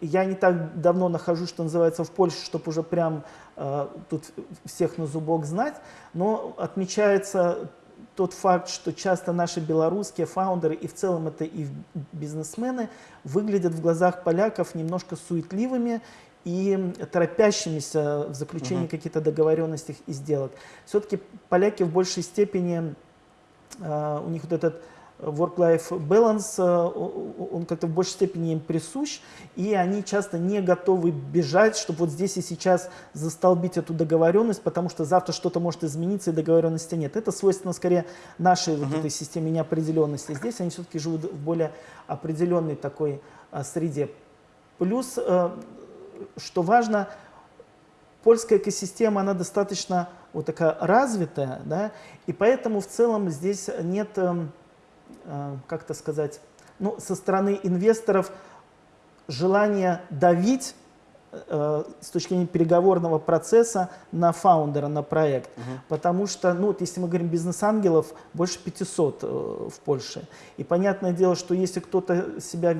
S2: я не так давно нахожусь, что называется, в Польше, чтобы уже прям э, тут всех на зубок знать, но отмечается тот факт, что часто наши белорусские фаундеры и в целом это и бизнесмены выглядят в глазах поляков немножко суетливыми и торопящимися в заключении uh-huh. каких-то договоренностей и сделок. Все-таки поляки в большей степени, э, у них вот этот work-life balance, э, он как-то в большей степени им присущ, и они часто не готовы бежать, чтобы вот здесь и сейчас застолбить эту договоренность, потому что завтра что-то может измениться, и договоренности нет. Это свойственно скорее нашей вот этой системе неопределенности. Здесь они все-таки живут в более определенной такой а, среде. Плюс э, что важно, польская экосистема, она достаточно вот такая развитая, да, и поэтому в целом здесь нет, э, э, как это сказать, ну, со стороны инвесторов желания давить с точки зрения переговорного процесса на фаундера, на проект. Uh -huh. Потому что, ну, вот если мы говорим бизнес-ангелов, больше 500 э, в Польше. И понятное дело, что если кто-то себя,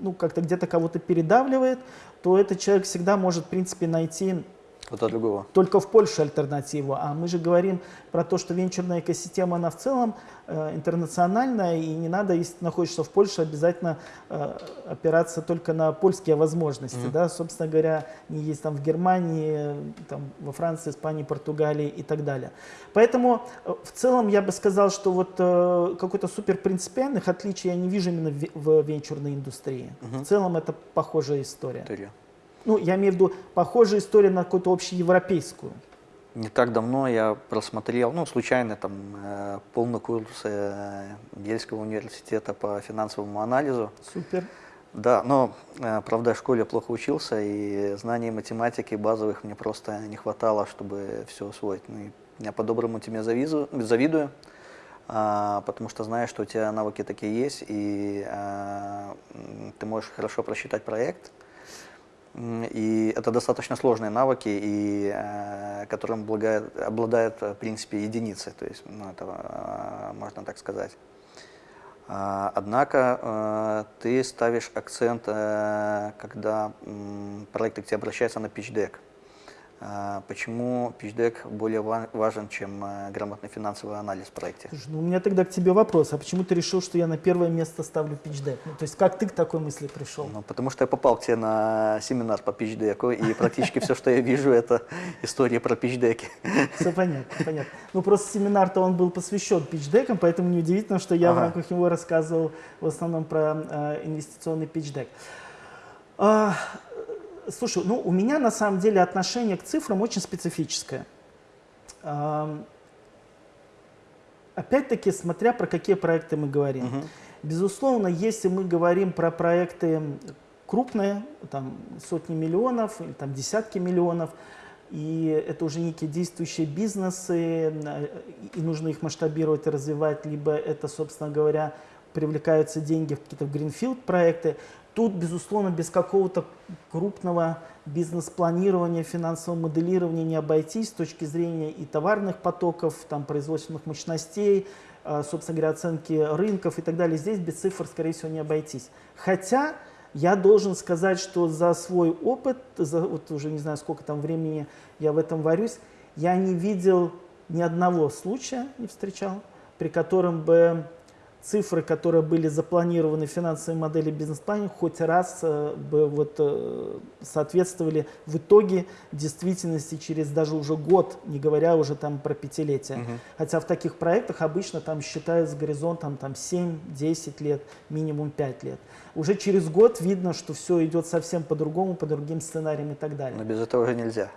S2: ну, как-то где-то кого-то передавливает, то этот человек всегда может, в принципе, найти
S1: кто-то другого.
S2: Только в Польше альтернативу. А мы же говорим про то, что венчурная экосистема, она в целом э, интернациональная, и не надо, если находишься в Польше, обязательно э, опираться только на польские возможности. Mm-hmm. Да? Собственно говоря, не есть там в Германии, там, во Франции, Испании, Португалии и так далее. Поэтому э, в целом я бы сказал, что вот э, какой-то супер принципиальных отличий я не вижу именно в, в венчурной индустрии. Mm-hmm. В целом это похожая история. История. Ну, я имею в виду похожая история на какую-то общеевропейскую.
S1: Не так давно я просмотрел, ну, случайно там э, полный курс э, Ельского университета по финансовому анализу.
S2: Супер.
S1: Да, но, э, правда, в школе плохо учился, и знаний математики базовых мне просто не хватало, чтобы все усвоить. Ну, и я по-доброму тебе завидую, завидую а, потому что знаешь, что у тебя навыки такие есть, и а, ты можешь хорошо просчитать проект, и это достаточно сложные навыки, и, э, которым обладает, обладает, в принципе, единицы, то есть, ну, это э, можно так сказать. А, однако э, ты ставишь акцент, когда проект к тебе обращается на pitch deck. А, почему PitchDeck более важен, чем э, грамотный финансовый анализ в проекте?
S2: Слушай, ну, у меня тогда к тебе вопрос. А почему ты решил, что я на первое место ставлю PitchDeck? Ну, то есть как ты к такой мысли пришел?
S1: Ну, потому что я попал к тебе на семинар по PitchDeck, и практически все, что я вижу, это история про PitchDeck.
S2: Все понятно, понятно. Ну, просто семинар-то он был посвящен PitchDeck, поэтому неудивительно, что я в рамках него рассказывал в основном про э, инвестиционный PitchDeck. Слушай, ну у меня на самом деле отношение к цифрам очень специфическое. Опять-таки, смотря про какие проекты мы говорим. Угу. Безусловно, если мы говорим про проекты крупные, там сотни миллионов или там десятки миллионов, и это уже некие действующие бизнесы, и нужно их масштабировать и развивать, либо это, собственно говоря, привлекаются деньги в какие-то гринфилд проекты, Тут, безусловно, без какого-то крупного бизнес-планирования, финансового моделирования не обойтись с точки зрения и товарных потоков, там, производственных мощностей, э, собственно говоря, оценки рынков и так далее. Здесь без цифр, скорее всего, не обойтись. Хотя я должен сказать, что за свой опыт, за вот уже не знаю, сколько там времени я в этом варюсь, я не видел ни одного случая, не встречал, при котором бы цифры, которые были запланированы в финансовой модели бизнес-плане, хоть раз э, бы вот, э, соответствовали в итоге действительности через даже уже год, не говоря уже там про пятилетие. Угу. Хотя в таких проектах обычно там считают с горизонтом там 7-10 лет, минимум 5 лет. Уже через год видно, что все идет совсем по-другому, по другим сценариям и так далее.
S1: Но без этого уже нельзя.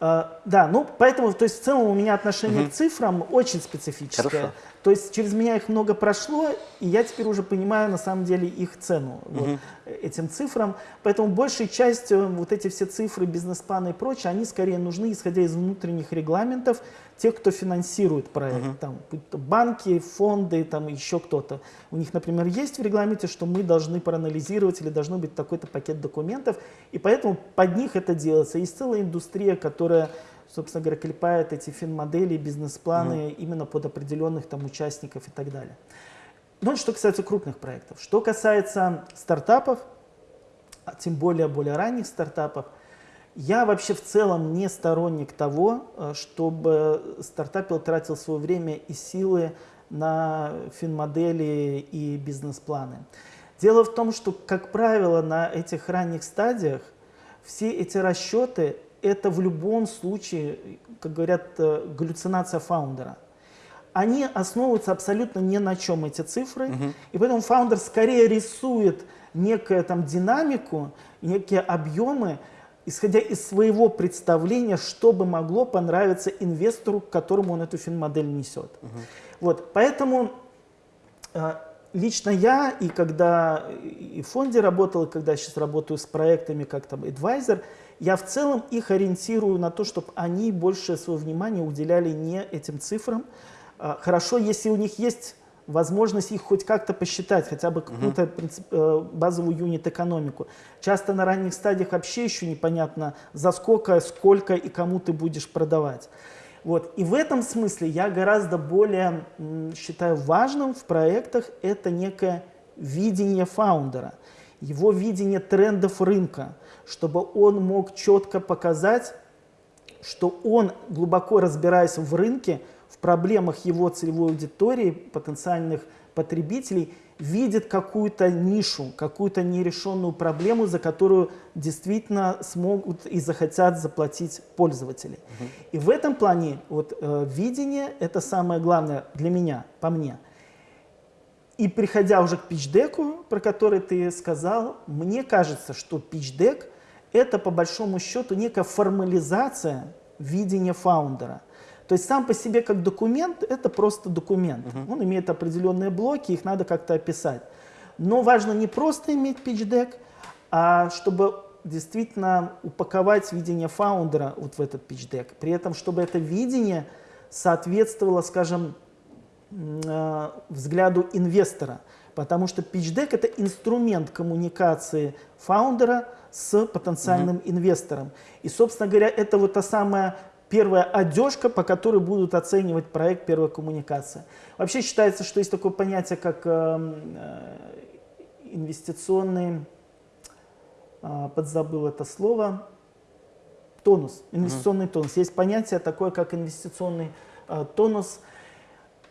S2: Uh, да, ну поэтому, то есть в целом у меня отношение угу. к цифрам очень специфическое. Хорошо. То есть через меня их много прошло, и я теперь уже понимаю на самом деле их цену угу. вот, этим цифрам. Поэтому большей частью вот эти все цифры, бизнес-планы и прочее, они скорее нужны, исходя из внутренних регламентов тех, кто финансирует проект. Угу. Там, банки, фонды, там еще кто-то. У них, например, есть в регламенте, что мы должны проанализировать или должно быть такой-то пакет документов, и поэтому под них это делается. Есть целая индустрия, которая собственно говоря, клепает эти финмодели, бизнес-планы угу. именно под определенных там участников и так далее. Ну, что касается крупных проектов. Что касается стартапов, а тем более более ранних стартапов, я вообще в целом не сторонник того, э, чтобы стартапер тратил свое время и силы на финмодели и бизнес-планы. Дело в том, что, как правило, на этих ранних стадиях все эти расчеты – это в любом случае, как говорят, э, галлюцинация фаундера. Они основываются абсолютно ни на чем, эти цифры, угу. и поэтому фаундер скорее рисует некую там динамику, некие объемы, исходя из своего представления, что бы могло понравиться инвестору, которому он эту финмодель несет. Угу. Вот, поэтому э, лично я, и когда и в фонде работал, и когда сейчас работаю с проектами как там advisor, я в целом их ориентирую на то, чтобы они больше своего внимания уделяли не этим цифрам. А, хорошо, если у них есть возможность их хоть как-то посчитать, хотя бы какую-то uh базовую юнит-экономику. Часто на ранних стадиях вообще еще непонятно, за сколько, сколько и кому ты будешь продавать. Вот. И в этом смысле я гораздо более считаю важным в проектах это некое видение фаундера, его видение трендов рынка, чтобы он мог четко показать, что он, глубоко разбираясь в рынке, в проблемах его целевой аудитории, потенциальных потребителей, видит какую-то нишу, какую-то нерешенную проблему, за которую действительно смогут и захотят заплатить пользователи. Угу. И в этом плане вот, э, видение – это самое главное для меня, по мне. И приходя уже к пичдеку, про который ты сказал, мне кажется, что пичдек – это по большому счету некая формализация видения фаундера – то есть сам по себе как документ это просто документ. Uh -huh. Он имеет определенные блоки, их надо как-то описать. Но важно не просто иметь pitch а чтобы действительно упаковать видение фаундера вот в этот pitch При этом, чтобы это видение соответствовало, скажем, э, взгляду инвестора. Потому что pitch это инструмент коммуникации фаундера с потенциальным -huh. инвестором. И, собственно говоря, это вот та самая первая одежка, по которой будут оценивать проект первая коммуникация. Вообще считается, что есть такое понятие, как э, э, инвестиционный, э, подзабыл это слово, тонус, инвестиционный mm -hmm. тонус. Есть понятие такое, как инвестиционный э, тонус –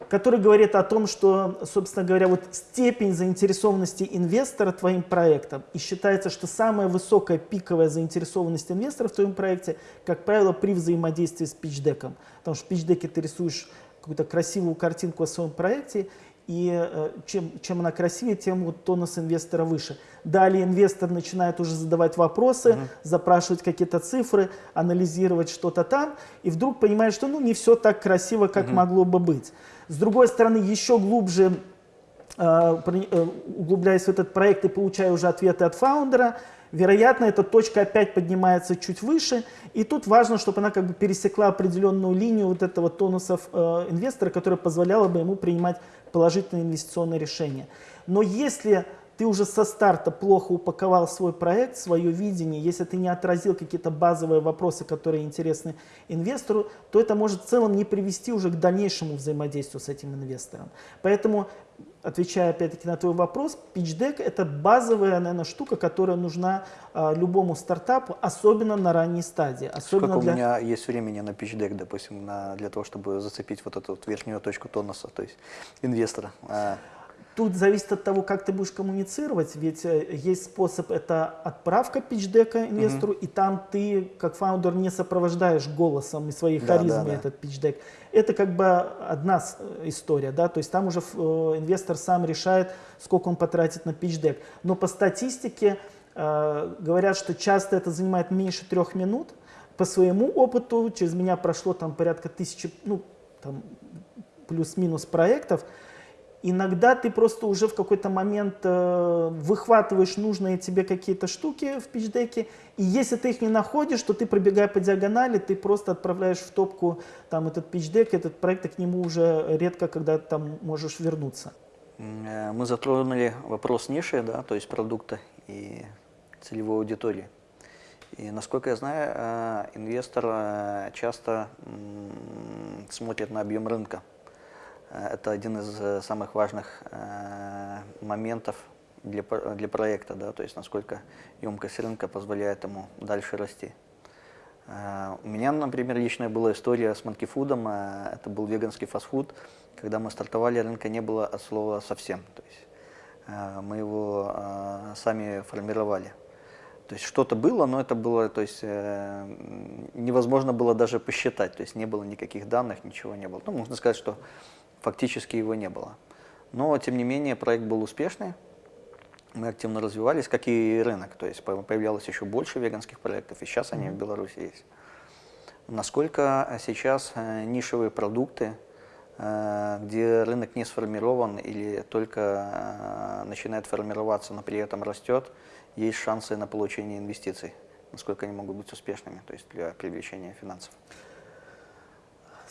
S2: который говорит о том, что, собственно говоря, вот степень заинтересованности инвестора твоим проектом. И считается, что самая высокая пиковая заинтересованность инвестора в твоем проекте, как правило, при взаимодействии с пичдеком. Потому что в пичдеке ты рисуешь какую-то красивую картинку о своем проекте, и э, чем, чем она красивее, тем вот тонус инвестора выше. Далее инвестор начинает уже задавать вопросы, uh -huh. запрашивать какие-то цифры, анализировать что-то там, и вдруг понимает, что ну, не все так красиво, как uh -huh. могло бы быть. С другой стороны, еще глубже э, э, углубляясь в этот проект и получая уже ответы от фаундера, вероятно, эта точка опять поднимается чуть выше, и тут важно, чтобы она как бы пересекла определенную линию вот этого тонуса э, инвестора, которая позволяла бы ему принимать положительные инвестиционные решения. Но если ты уже со старта плохо упаковал свой проект, свое видение, если ты не отразил какие-то базовые вопросы, которые интересны инвестору, то это может в целом не привести уже к дальнейшему взаимодействию с этим инвестором. Поэтому, отвечая опять-таки на твой вопрос, pitch deck это базовая, наверное, штука, которая нужна а, любому стартапу, особенно на ранней стадии. Особенно
S1: Сколько для... у меня есть времени на pitch deck, допустим, на, для того, чтобы зацепить вот эту вот верхнюю точку тонуса, то есть инвестора?
S2: Тут зависит от того, как ты будешь коммуницировать, ведь э, есть способ, это отправка пичдека инвестору, угу. и там ты, как фаундер, не сопровождаешь голосом и своей да, харизмой да, да. этот пичдек. Это как бы одна э, история, да, то есть там уже э, инвестор сам решает, сколько он потратит на пичдек. Но по статистике э, говорят, что часто это занимает меньше трех минут. По своему опыту, через меня прошло там порядка тысячи, ну, там плюс-минус проектов, Иногда ты просто уже в какой-то момент э, выхватываешь нужные тебе какие-то штуки в пичдеке, и если ты их не находишь, то ты, пробегая по диагонали, ты просто отправляешь в топку там этот пичдек, этот проект, и к нему уже редко когда там можешь вернуться.
S1: Э, мы затронули вопрос ниши, да, то есть продукта и целевой аудитории. И насколько я знаю, э, инвестор э, часто смотрит на объем рынка. Э, это один из э, самых важных э, моментов для, для проекта, да, то есть насколько емкость рынка позволяет ему дальше расти. У меня, например, личная была история с манкифудом, это был веганский фастфуд, когда мы стартовали, рынка не было от слова совсем, то есть мы его сами формировали. То есть что-то было, но это было, то есть невозможно было даже посчитать, то есть не было никаких данных, ничего не было. Ну, можно сказать, что фактически его не было. Но, тем не менее, проект был успешный, мы активно развивались, как и рынок, то есть появлялось еще больше веганских проектов, и сейчас они в Беларуси есть. Насколько сейчас э, нишевые продукты, э, где рынок не сформирован или только э, начинает формироваться, но при этом растет, есть шансы на получение инвестиций, насколько они могут быть успешными, то есть для привлечения финансов.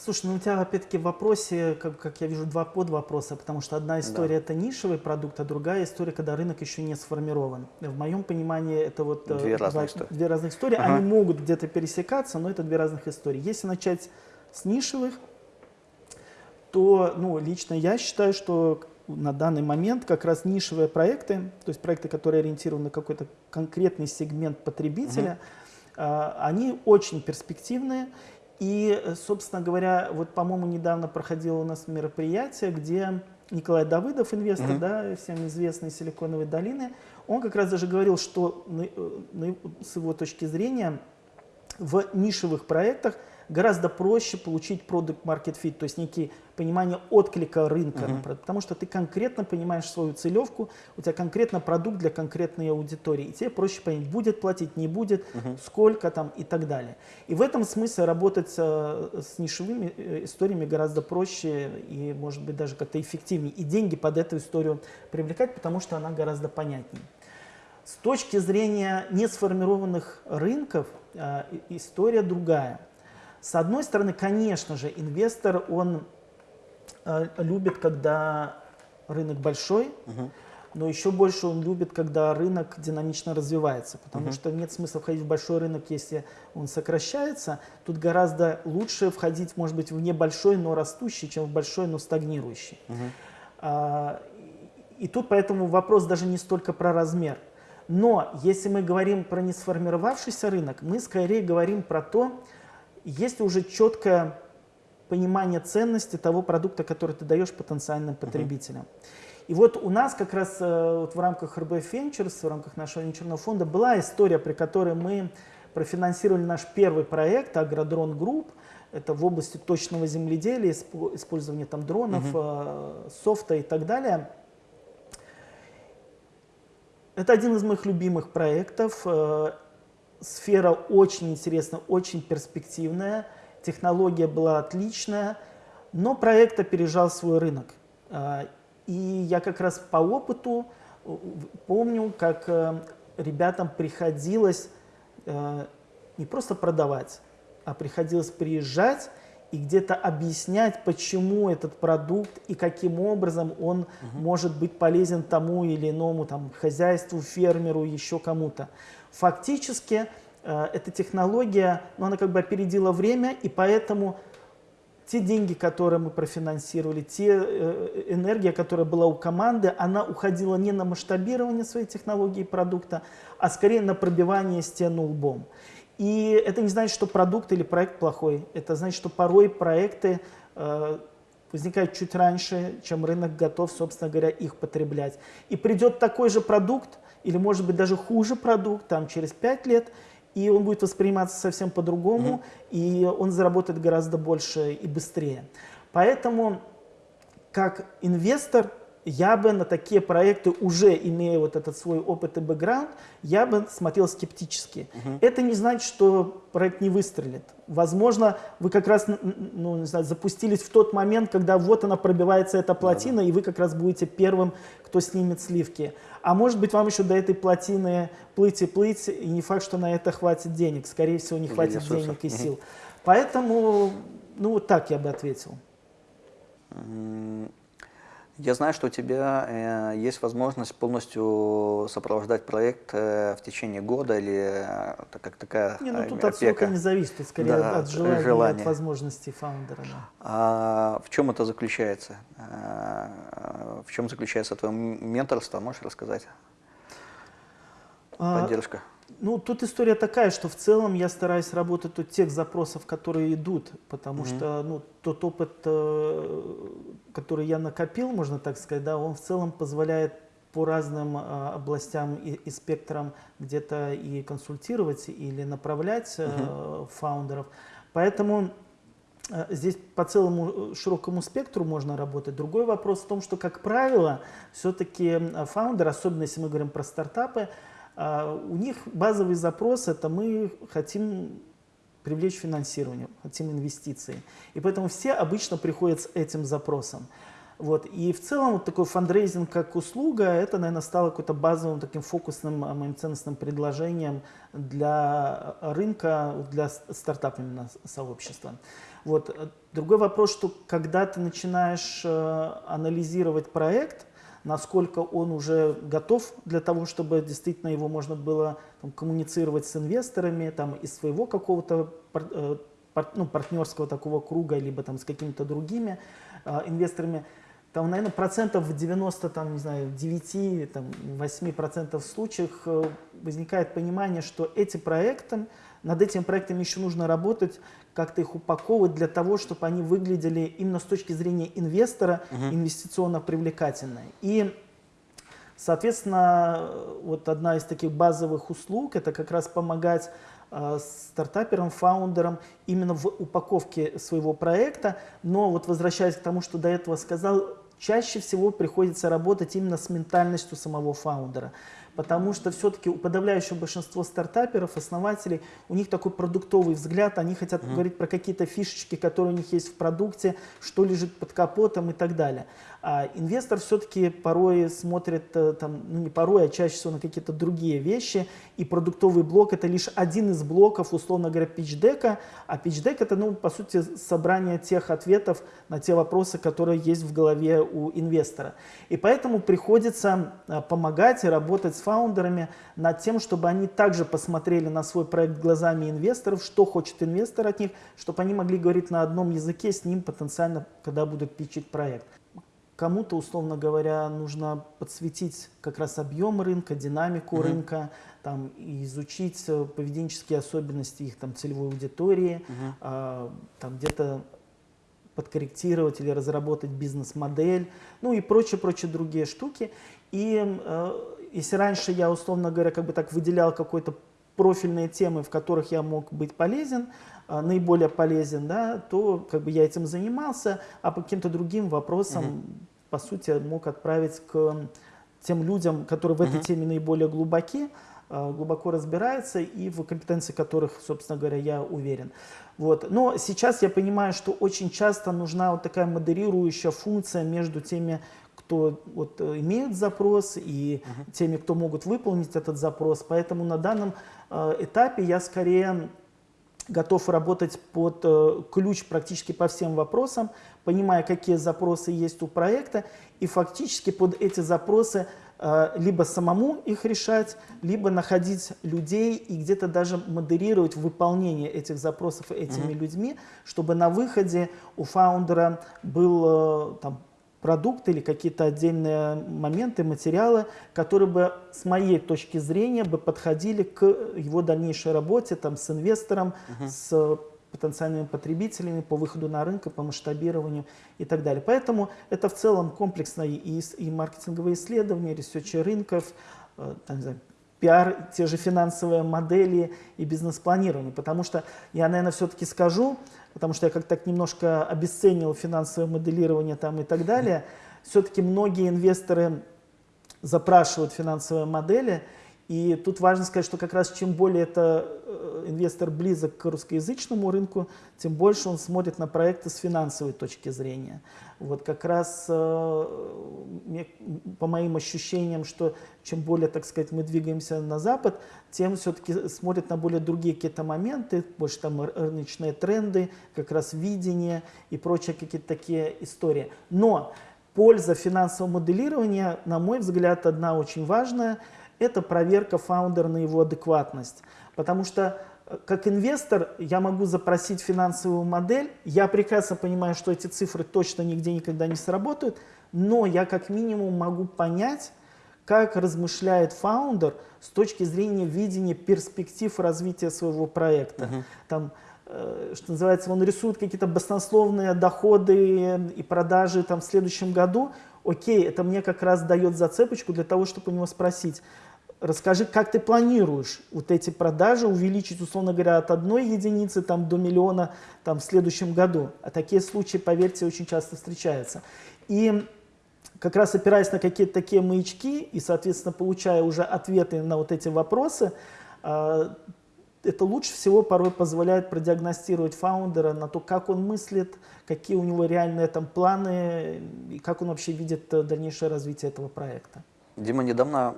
S2: Слушай, ну у тебя опять-таки в вопросе, как, как я вижу, два подвопроса, потому что одна история да. это нишевый продукт, а другая история, когда рынок еще не сформирован. В моем понимании это вот
S1: э, две, разных,
S2: два, две разных истории. Ага. Они могут где-то пересекаться, но это две разных истории. Если начать с нишевых, то ну, лично я считаю, что на данный момент как раз нишевые проекты, то есть проекты, которые ориентированы на какой-то конкретный сегмент потребителя, угу. они очень перспективные. И, собственно говоря, вот, по-моему, недавно проходило у нас мероприятие, где Николай Давыдов, инвестор, угу. да, всем известный Силиконовой долины, он как раз даже говорил, что с его точки зрения в нишевых проектах гораздо проще получить продукт market fit, то есть некий понимание отклика рынка, uh -huh. потому что ты конкретно понимаешь свою целевку, у тебя конкретно продукт для конкретной аудитории, и тебе проще понять, будет платить, не будет, uh -huh. сколько там и так далее. И в этом смысле работать э, с нишевыми э, историями гораздо проще и, может быть, даже как-то эффективнее, и деньги под эту историю привлекать, потому что она гораздо понятнее. С точки зрения несформированных рынков э, история другая. С одной стороны, конечно же, инвестор, он э, любит, когда рынок большой, угу. но еще больше он любит, когда рынок динамично развивается, потому угу. что нет смысла входить в большой рынок, если он сокращается. Тут гораздо лучше входить, может быть, в небольшой, но растущий, чем в большой, но стагнирующий. Угу. А, и тут поэтому вопрос даже не столько про размер. Но если мы говорим про несформировавшийся рынок, мы скорее говорим про то, есть уже четкое понимание ценности того продукта, который ты даешь потенциальным потребителям. Uh -huh. И вот у нас как раз э, вот в рамках RBF Ventures, в рамках нашего венчурного фонда была история, при которой мы профинансировали наш первый проект Агродрон Групп. Это в области точного земледелия, использования там дронов, Uh -huh. софта и так далее. Это один из моих любимых проектов. Сфера очень интересная, очень перспективная, технология была отличная, но проект опережал свой рынок. А, и я как раз по опыту э, помню, как э, ребятам приходилось э, не просто продавать, а приходилось приезжать и где-то объяснять, почему этот продукт и каким образом он угу. может быть полезен тому или иному там, хозяйству, фермеру, еще кому-то. Фактически э, эта технология, ну, она как бы опередила время, и поэтому те деньги, которые мы профинансировали, те э, энергия, которая была у команды, она уходила не на масштабирование своей технологии и продукта, а скорее на пробивание стены лбом. И это не значит, что продукт или проект плохой. Это значит, что порой проекты э, возникают чуть раньше, чем рынок готов, собственно говоря, их потреблять. И придет такой же продукт, или может быть даже хуже продукт, там через 5 лет, и он будет восприниматься совсем по-другому, угу. и он заработает гораздо больше и быстрее. Поэтому, как инвестор, я бы на такие проекты, уже имея вот этот свой опыт и бэкграунд, я бы смотрел скептически. Угу. Это не значит, что проект не выстрелит. Возможно, вы как раз ну, не знаю, запустились в тот момент, когда вот она пробивается, эта плотина, да, да. и вы как раз будете первым, кто снимет сливки. А может быть, вам еще до этой плотины плыть и плыть, и не факт, что на это хватит денег. Скорее всего, не хватит денег и сил. Угу. Поэтому, ну вот так я бы ответил.
S1: Я знаю, что у тебя э, есть возможность полностью сопровождать проект э, в течение года или э, как такая
S2: не, ну, тут опека. от срока не зависит, тут скорее да, от желания, желания. от возможностей фаундера. Да.
S1: А в чем это заключается? А, в чем заключается твое менторство? Можешь рассказать? А, Поддержка.
S2: Ну, тут история такая, что в целом я стараюсь работать от тех запросов, которые идут, потому mm-hmm. что ну, тот опыт, э, который я накопил, можно так сказать, да, он в целом позволяет по разным э, областям и, и спектрам где-то и консультировать или направлять э, uh-huh. фаундеров. Поэтому э, здесь по целому широкому спектру можно работать. Другой вопрос в том, что, как правило, все-таки фаундер, особенно если мы говорим про стартапы, э, у них базовый запрос – это мы хотим привлечь финансирование, хотим инвестиции. И поэтому все обычно приходят с этим запросом. Вот. И в целом вот такой фандрейзинг как услуга, это, наверное, стало какой-то базовым таким фокусным а, моим ценностным предложением для рынка, для стартапов сообщества. Вот. Другой вопрос, что когда ты начинаешь э, анализировать проект, насколько он уже готов для того, чтобы действительно его можно было там, коммуницировать с инвесторами там, из своего какого-то э, ну, партнерского такого круга, либо там, с какими-то другими э, инвесторами, там, наверное, процентов в 90, там, не знаю, 9, там, 8 процентов случаев э, возникает понимание, что эти проекты, над этими проектами еще нужно работать, как-то их упаковывать для того, чтобы они выглядели именно с точки зрения инвестора угу. инвестиционно привлекательно. И, соответственно, вот одна из таких базовых услуг, это как раз помогать э, стартаперам, фаундерам именно в упаковке своего проекта. Но вот возвращаясь к тому, что до этого сказал, чаще всего приходится работать именно с ментальностью самого фаундера. Потому что все-таки у подавляющего большинства стартаперов, основателей, у них такой продуктовый взгляд, они хотят mm-hmm. говорить про какие-то фишечки, которые у них есть в продукте, что лежит под капотом и так далее. А инвестор все-таки порой смотрит, э, там, ну не порой, а чаще всего на какие-то другие вещи, и продуктовый блок это лишь один из блоков, условно говоря, пичдека, а пичдек это, ну, по сути, собрание тех ответов на те вопросы, которые есть в голове у инвестора. И поэтому приходится э, помогать и работать с фаундерами над тем, чтобы они также посмотрели на свой проект глазами инвесторов, что хочет инвестор от них, чтобы они могли говорить на одном языке с ним потенциально, когда будут пичить проект. Кому-то, условно говоря, нужно подсветить как раз объем рынка, динамику uh-huh. рынка, там, изучить э, поведенческие особенности их там, целевой аудитории, uh-huh. а, там, где-то подкорректировать или разработать бизнес-модель, ну и прочие-прочие другие штуки. И э, если раньше я, условно говоря, как бы так выделял какой-то профильные темы, в которых я мог быть полезен, э, наиболее полезен, да, то как бы я этим занимался, а по каким-то другим вопросам угу по сути, мог отправить к тем людям, которые в этой теме наиболее глубоки, а, глубоко разбираются и в компетенции которых, собственно говоря, я уверен. Вот. Но сейчас я понимаю, что очень часто нужна вот такая модерирующая функция между теми, кто вот, э, имеют запрос и uh-huh. теми, кто могут выполнить этот запрос. Поэтому на данном э, этапе я скорее готов работать под э, ключ практически по всем вопросам, понимая, какие запросы есть у проекта, и фактически под эти запросы э, либо самому их решать, либо находить людей и где-то даже модерировать выполнение этих запросов этими mm-hmm. людьми, чтобы на выходе у фаундера был э, там, продукты или какие-то отдельные моменты, материалы, которые бы с моей точки зрения бы подходили к его дальнейшей работе там, с инвестором, uh-huh. с потенциальными потребителями по выходу на рынок, по масштабированию и так далее. Поэтому это в целом комплексное и, и маркетинговые исследования, ресерчи рынков, э, там, не знаю, пиар, те же финансовые модели и бизнес-планирование. Потому что я, наверное, все-таки скажу, потому что я как-то так немножко обесценил финансовое моделирование там и так далее. Все-таки многие инвесторы запрашивают финансовые модели, и тут важно сказать, что как раз чем более это э, инвестор близок к русскоязычному рынку, тем больше он смотрит на проекты с финансовой точки зрения. Вот как раз э, по моим ощущениям, что чем более, так сказать, мы двигаемся на Запад, тем все-таки смотрят на более другие какие-то моменты, больше там рыночные тренды, как раз видение и прочие какие-то такие истории. Но польза финансового моделирования, на мой взгляд, одна очень важная – это проверка фаундера на его адекватность. Потому что э, как инвестор я могу запросить финансовую модель, я прекрасно понимаю, что эти цифры точно нигде никогда не сработают, но я как минимум могу понять, как размышляет фаундер с точки зрения видения перспектив развития своего проекта. Uh-huh. Там, э, что называется, он рисует какие-то баснословные доходы и продажи там, в следующем году, окей, это мне как раз дает зацепочку для того, чтобы у него спросить, расскажи, как ты планируешь вот эти продажи увеличить, условно говоря, от одной единицы там, до миллиона там, в следующем году. А такие случаи, поверьте, очень часто встречаются. И как раз опираясь на какие-то такие маячки и, соответственно, получая уже ответы на вот эти вопросы, а, это лучше всего порой позволяет продиагностировать фаундера на то, как он мыслит, какие у него реальные там планы и как он вообще видит дальнейшее развитие этого проекта.
S1: Дима, недавно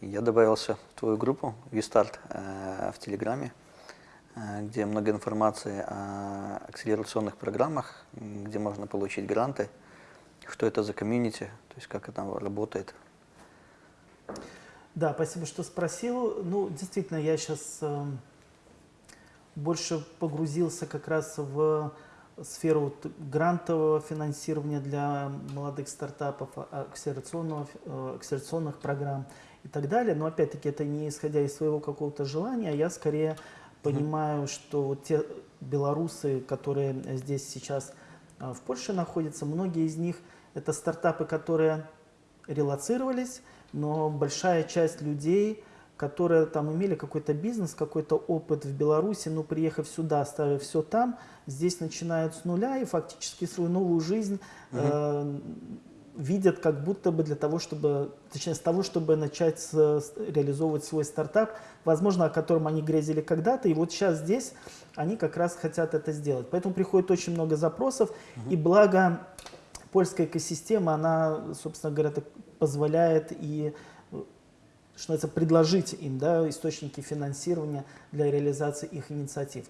S1: я добавился в твою группу Вистарт э, в Телеграме, э, где много информации о акселерационных программах, где можно получить гранты, что это за комьюнити, то есть как это работает.
S2: Да, спасибо, что спросил. Ну, действительно, я сейчас э, больше погрузился как раз в сферу вот грантового финансирования для молодых стартапов, а, акселерационного, э, акселерационных программ и так далее. Но опять-таки это не исходя из своего какого-то желания, я скорее понимаю, что вот те белорусы, которые здесь сейчас в Польше находятся, многие из них это стартапы, которые релацировались, но большая часть людей которые там имели какой-то бизнес, какой-то опыт в Беларуси, но приехав сюда, оставив все там, здесь начинают с нуля и фактически свою новую жизнь угу. э, видят как будто бы для того, чтобы, точнее, с того, чтобы начать с, с, реализовывать свой стартап, возможно, о котором они грезили когда-то, и вот сейчас здесь они как раз хотят это сделать. Поэтому приходит очень много запросов, угу. и благо польская экосистема, она, собственно говоря, позволяет и что это предложить им да, источники финансирования для реализации их инициатив.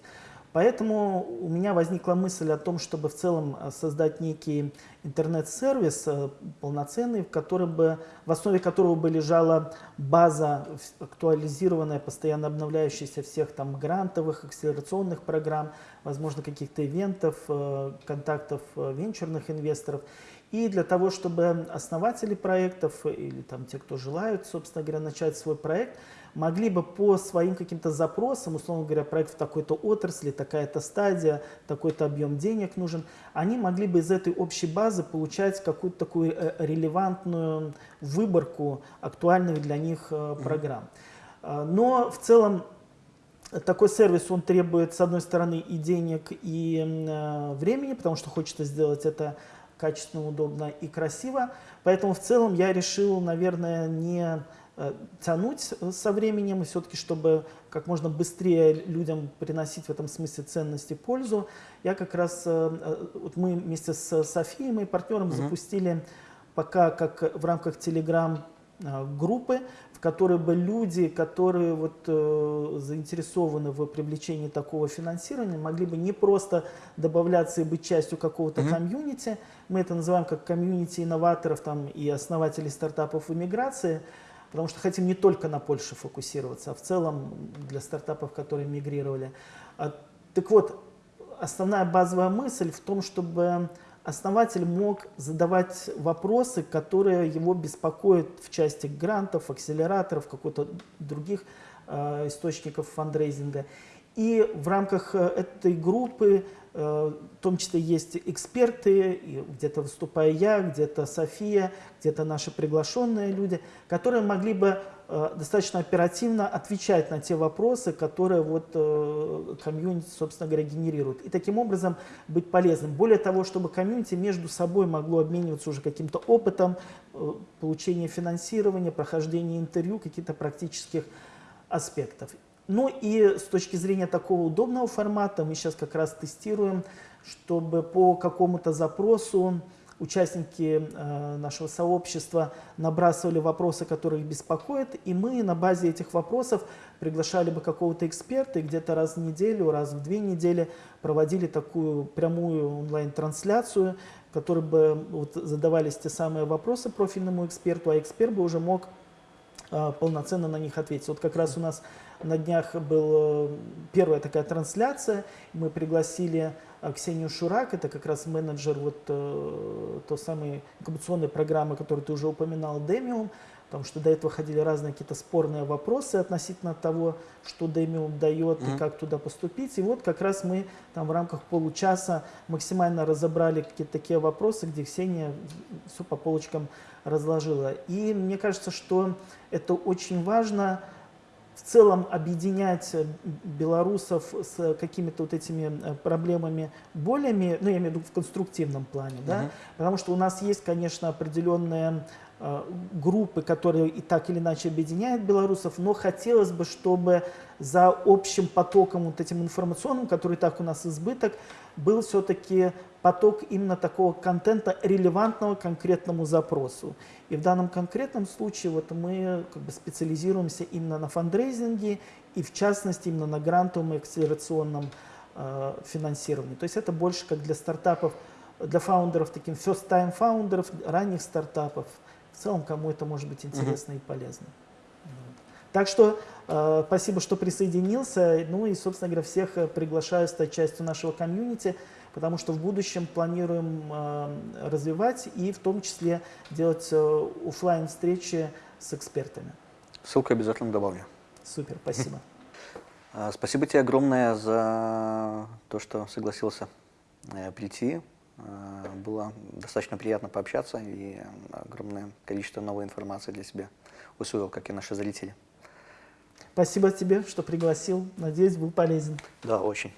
S2: Поэтому у меня возникла мысль о том, чтобы в целом э, создать некий интернет-сервис э, полноценный, в, котором бы, в основе которого бы лежала база актуализированная, постоянно обновляющаяся всех там грантовых, акселерационных программ, возможно, каких-то ивентов, э, контактов венчурных инвесторов. И для того, чтобы основатели проектов или там те, кто желают, собственно говоря, начать свой проект, могли бы по своим каким-то запросам, условно говоря, проект в такой-то отрасли, такая-то стадия, такой-то объем денег нужен, они могли бы из этой общей базы получать какую-то такую э, релевантную выборку актуальных для них э, программ. А, но в целом такой сервис, он требует, с одной стороны, и денег, и э, времени, потому что хочется сделать это качественно, удобно и красиво. Поэтому в целом я решил, наверное, не э, тянуть со временем, и все-таки, чтобы как можно быстрее людям приносить в этом смысле ценности пользу, я как раз, э, э, вот мы вместе с Софией, моим партнером, угу. запустили пока как в рамках Telegram группы, которые бы люди, которые вот, э, заинтересованы в привлечении такого финансирования, могли бы не просто добавляться и быть частью какого-то mm -hmm. комьюнити, мы это называем как комьюнити инноваторов там, и основателей стартапов в иммиграции, потому что хотим не только на Польше фокусироваться, а в целом для стартапов, которые мигрировали. А, так вот, основная базовая мысль в том, чтобы основатель мог задавать вопросы, которые его беспокоят в части грантов, акселераторов, каких-то других э, источников фандрейзинга. И в рамках э, этой группы, э, в том числе есть эксперты, где-то выступаю я, где-то София, где-то наши приглашенные люди, которые могли бы достаточно оперативно отвечать на те вопросы, которые вот комьюнити, собственно говоря, генерирует. И таким образом быть полезным. Более того, чтобы комьюнити между собой могло обмениваться уже каким-то опытом, получения финансирования, прохождения интервью, каких-то практических аспектов. Ну и с точки зрения такого удобного формата мы сейчас как раз тестируем, чтобы по какому-то запросу участники э, нашего сообщества набрасывали вопросы, которые их беспокоят, и мы на базе этих вопросов приглашали бы какого-то эксперта и где-то раз в неделю, раз в две недели проводили такую прямую онлайн-трансляцию, в которой бы вот, задавались те самые вопросы профильному эксперту, а эксперт бы уже мог полноценно на них ответить. Вот как раз у нас на днях была первая такая трансляция. Мы пригласили э, Ксению Шурак, это как раз менеджер вот э, той самой инкубационной программы, которую ты уже упоминал, Демиум. Потому что до этого ходили разные какие-то спорные вопросы относительно того, что Демиум дает и
S1: Мгм.
S2: как туда поступить. И вот как раз мы там в рамках получаса максимально разобрали какие-то такие вопросы, где Ксения все по полочкам разложила. И мне кажется, что это очень важно в целом объединять э, белорусов с какими-то вот этими э, проблемами болями, ну я имею в виду в конструктивном плане, да,
S1: Мгм.
S2: потому что у нас есть, конечно, определенные группы, которые и так или иначе объединяют белорусов, но хотелось бы, чтобы за общим потоком вот этим информационным, который так у нас избыток, был все-таки поток именно такого контента, релевантного конкретному запросу. И в данном конкретном случае вот мы как бы специализируемся именно на фандрейзинге и в частности именно на грантовом и акселерационном э, финансировании. То есть это больше как для стартапов, для фаундеров, таким first-time фаундеров, ранних стартапов. В целом, кому это может быть интересно и полезно. Так что э, спасибо, что присоединился. Ну и, собственно говоря, всех э, приглашаю стать частью нашего комьюнити, потому что в будущем планируем э, развивать и в том числе делать э, оффлайн встречи с экспертами.
S1: Ссылку обязательно добавлю.
S2: Супер, спасибо. <laughs>
S1: А, Спасибо тебе огромное за то, что согласился э, прийти. А, Было достаточно приятно пообщаться и огромное количество новой информации для себя усвоил, как и наши зрители.
S2: Спасибо тебе, что пригласил. Надеюсь, был полезен.
S1: Да, очень.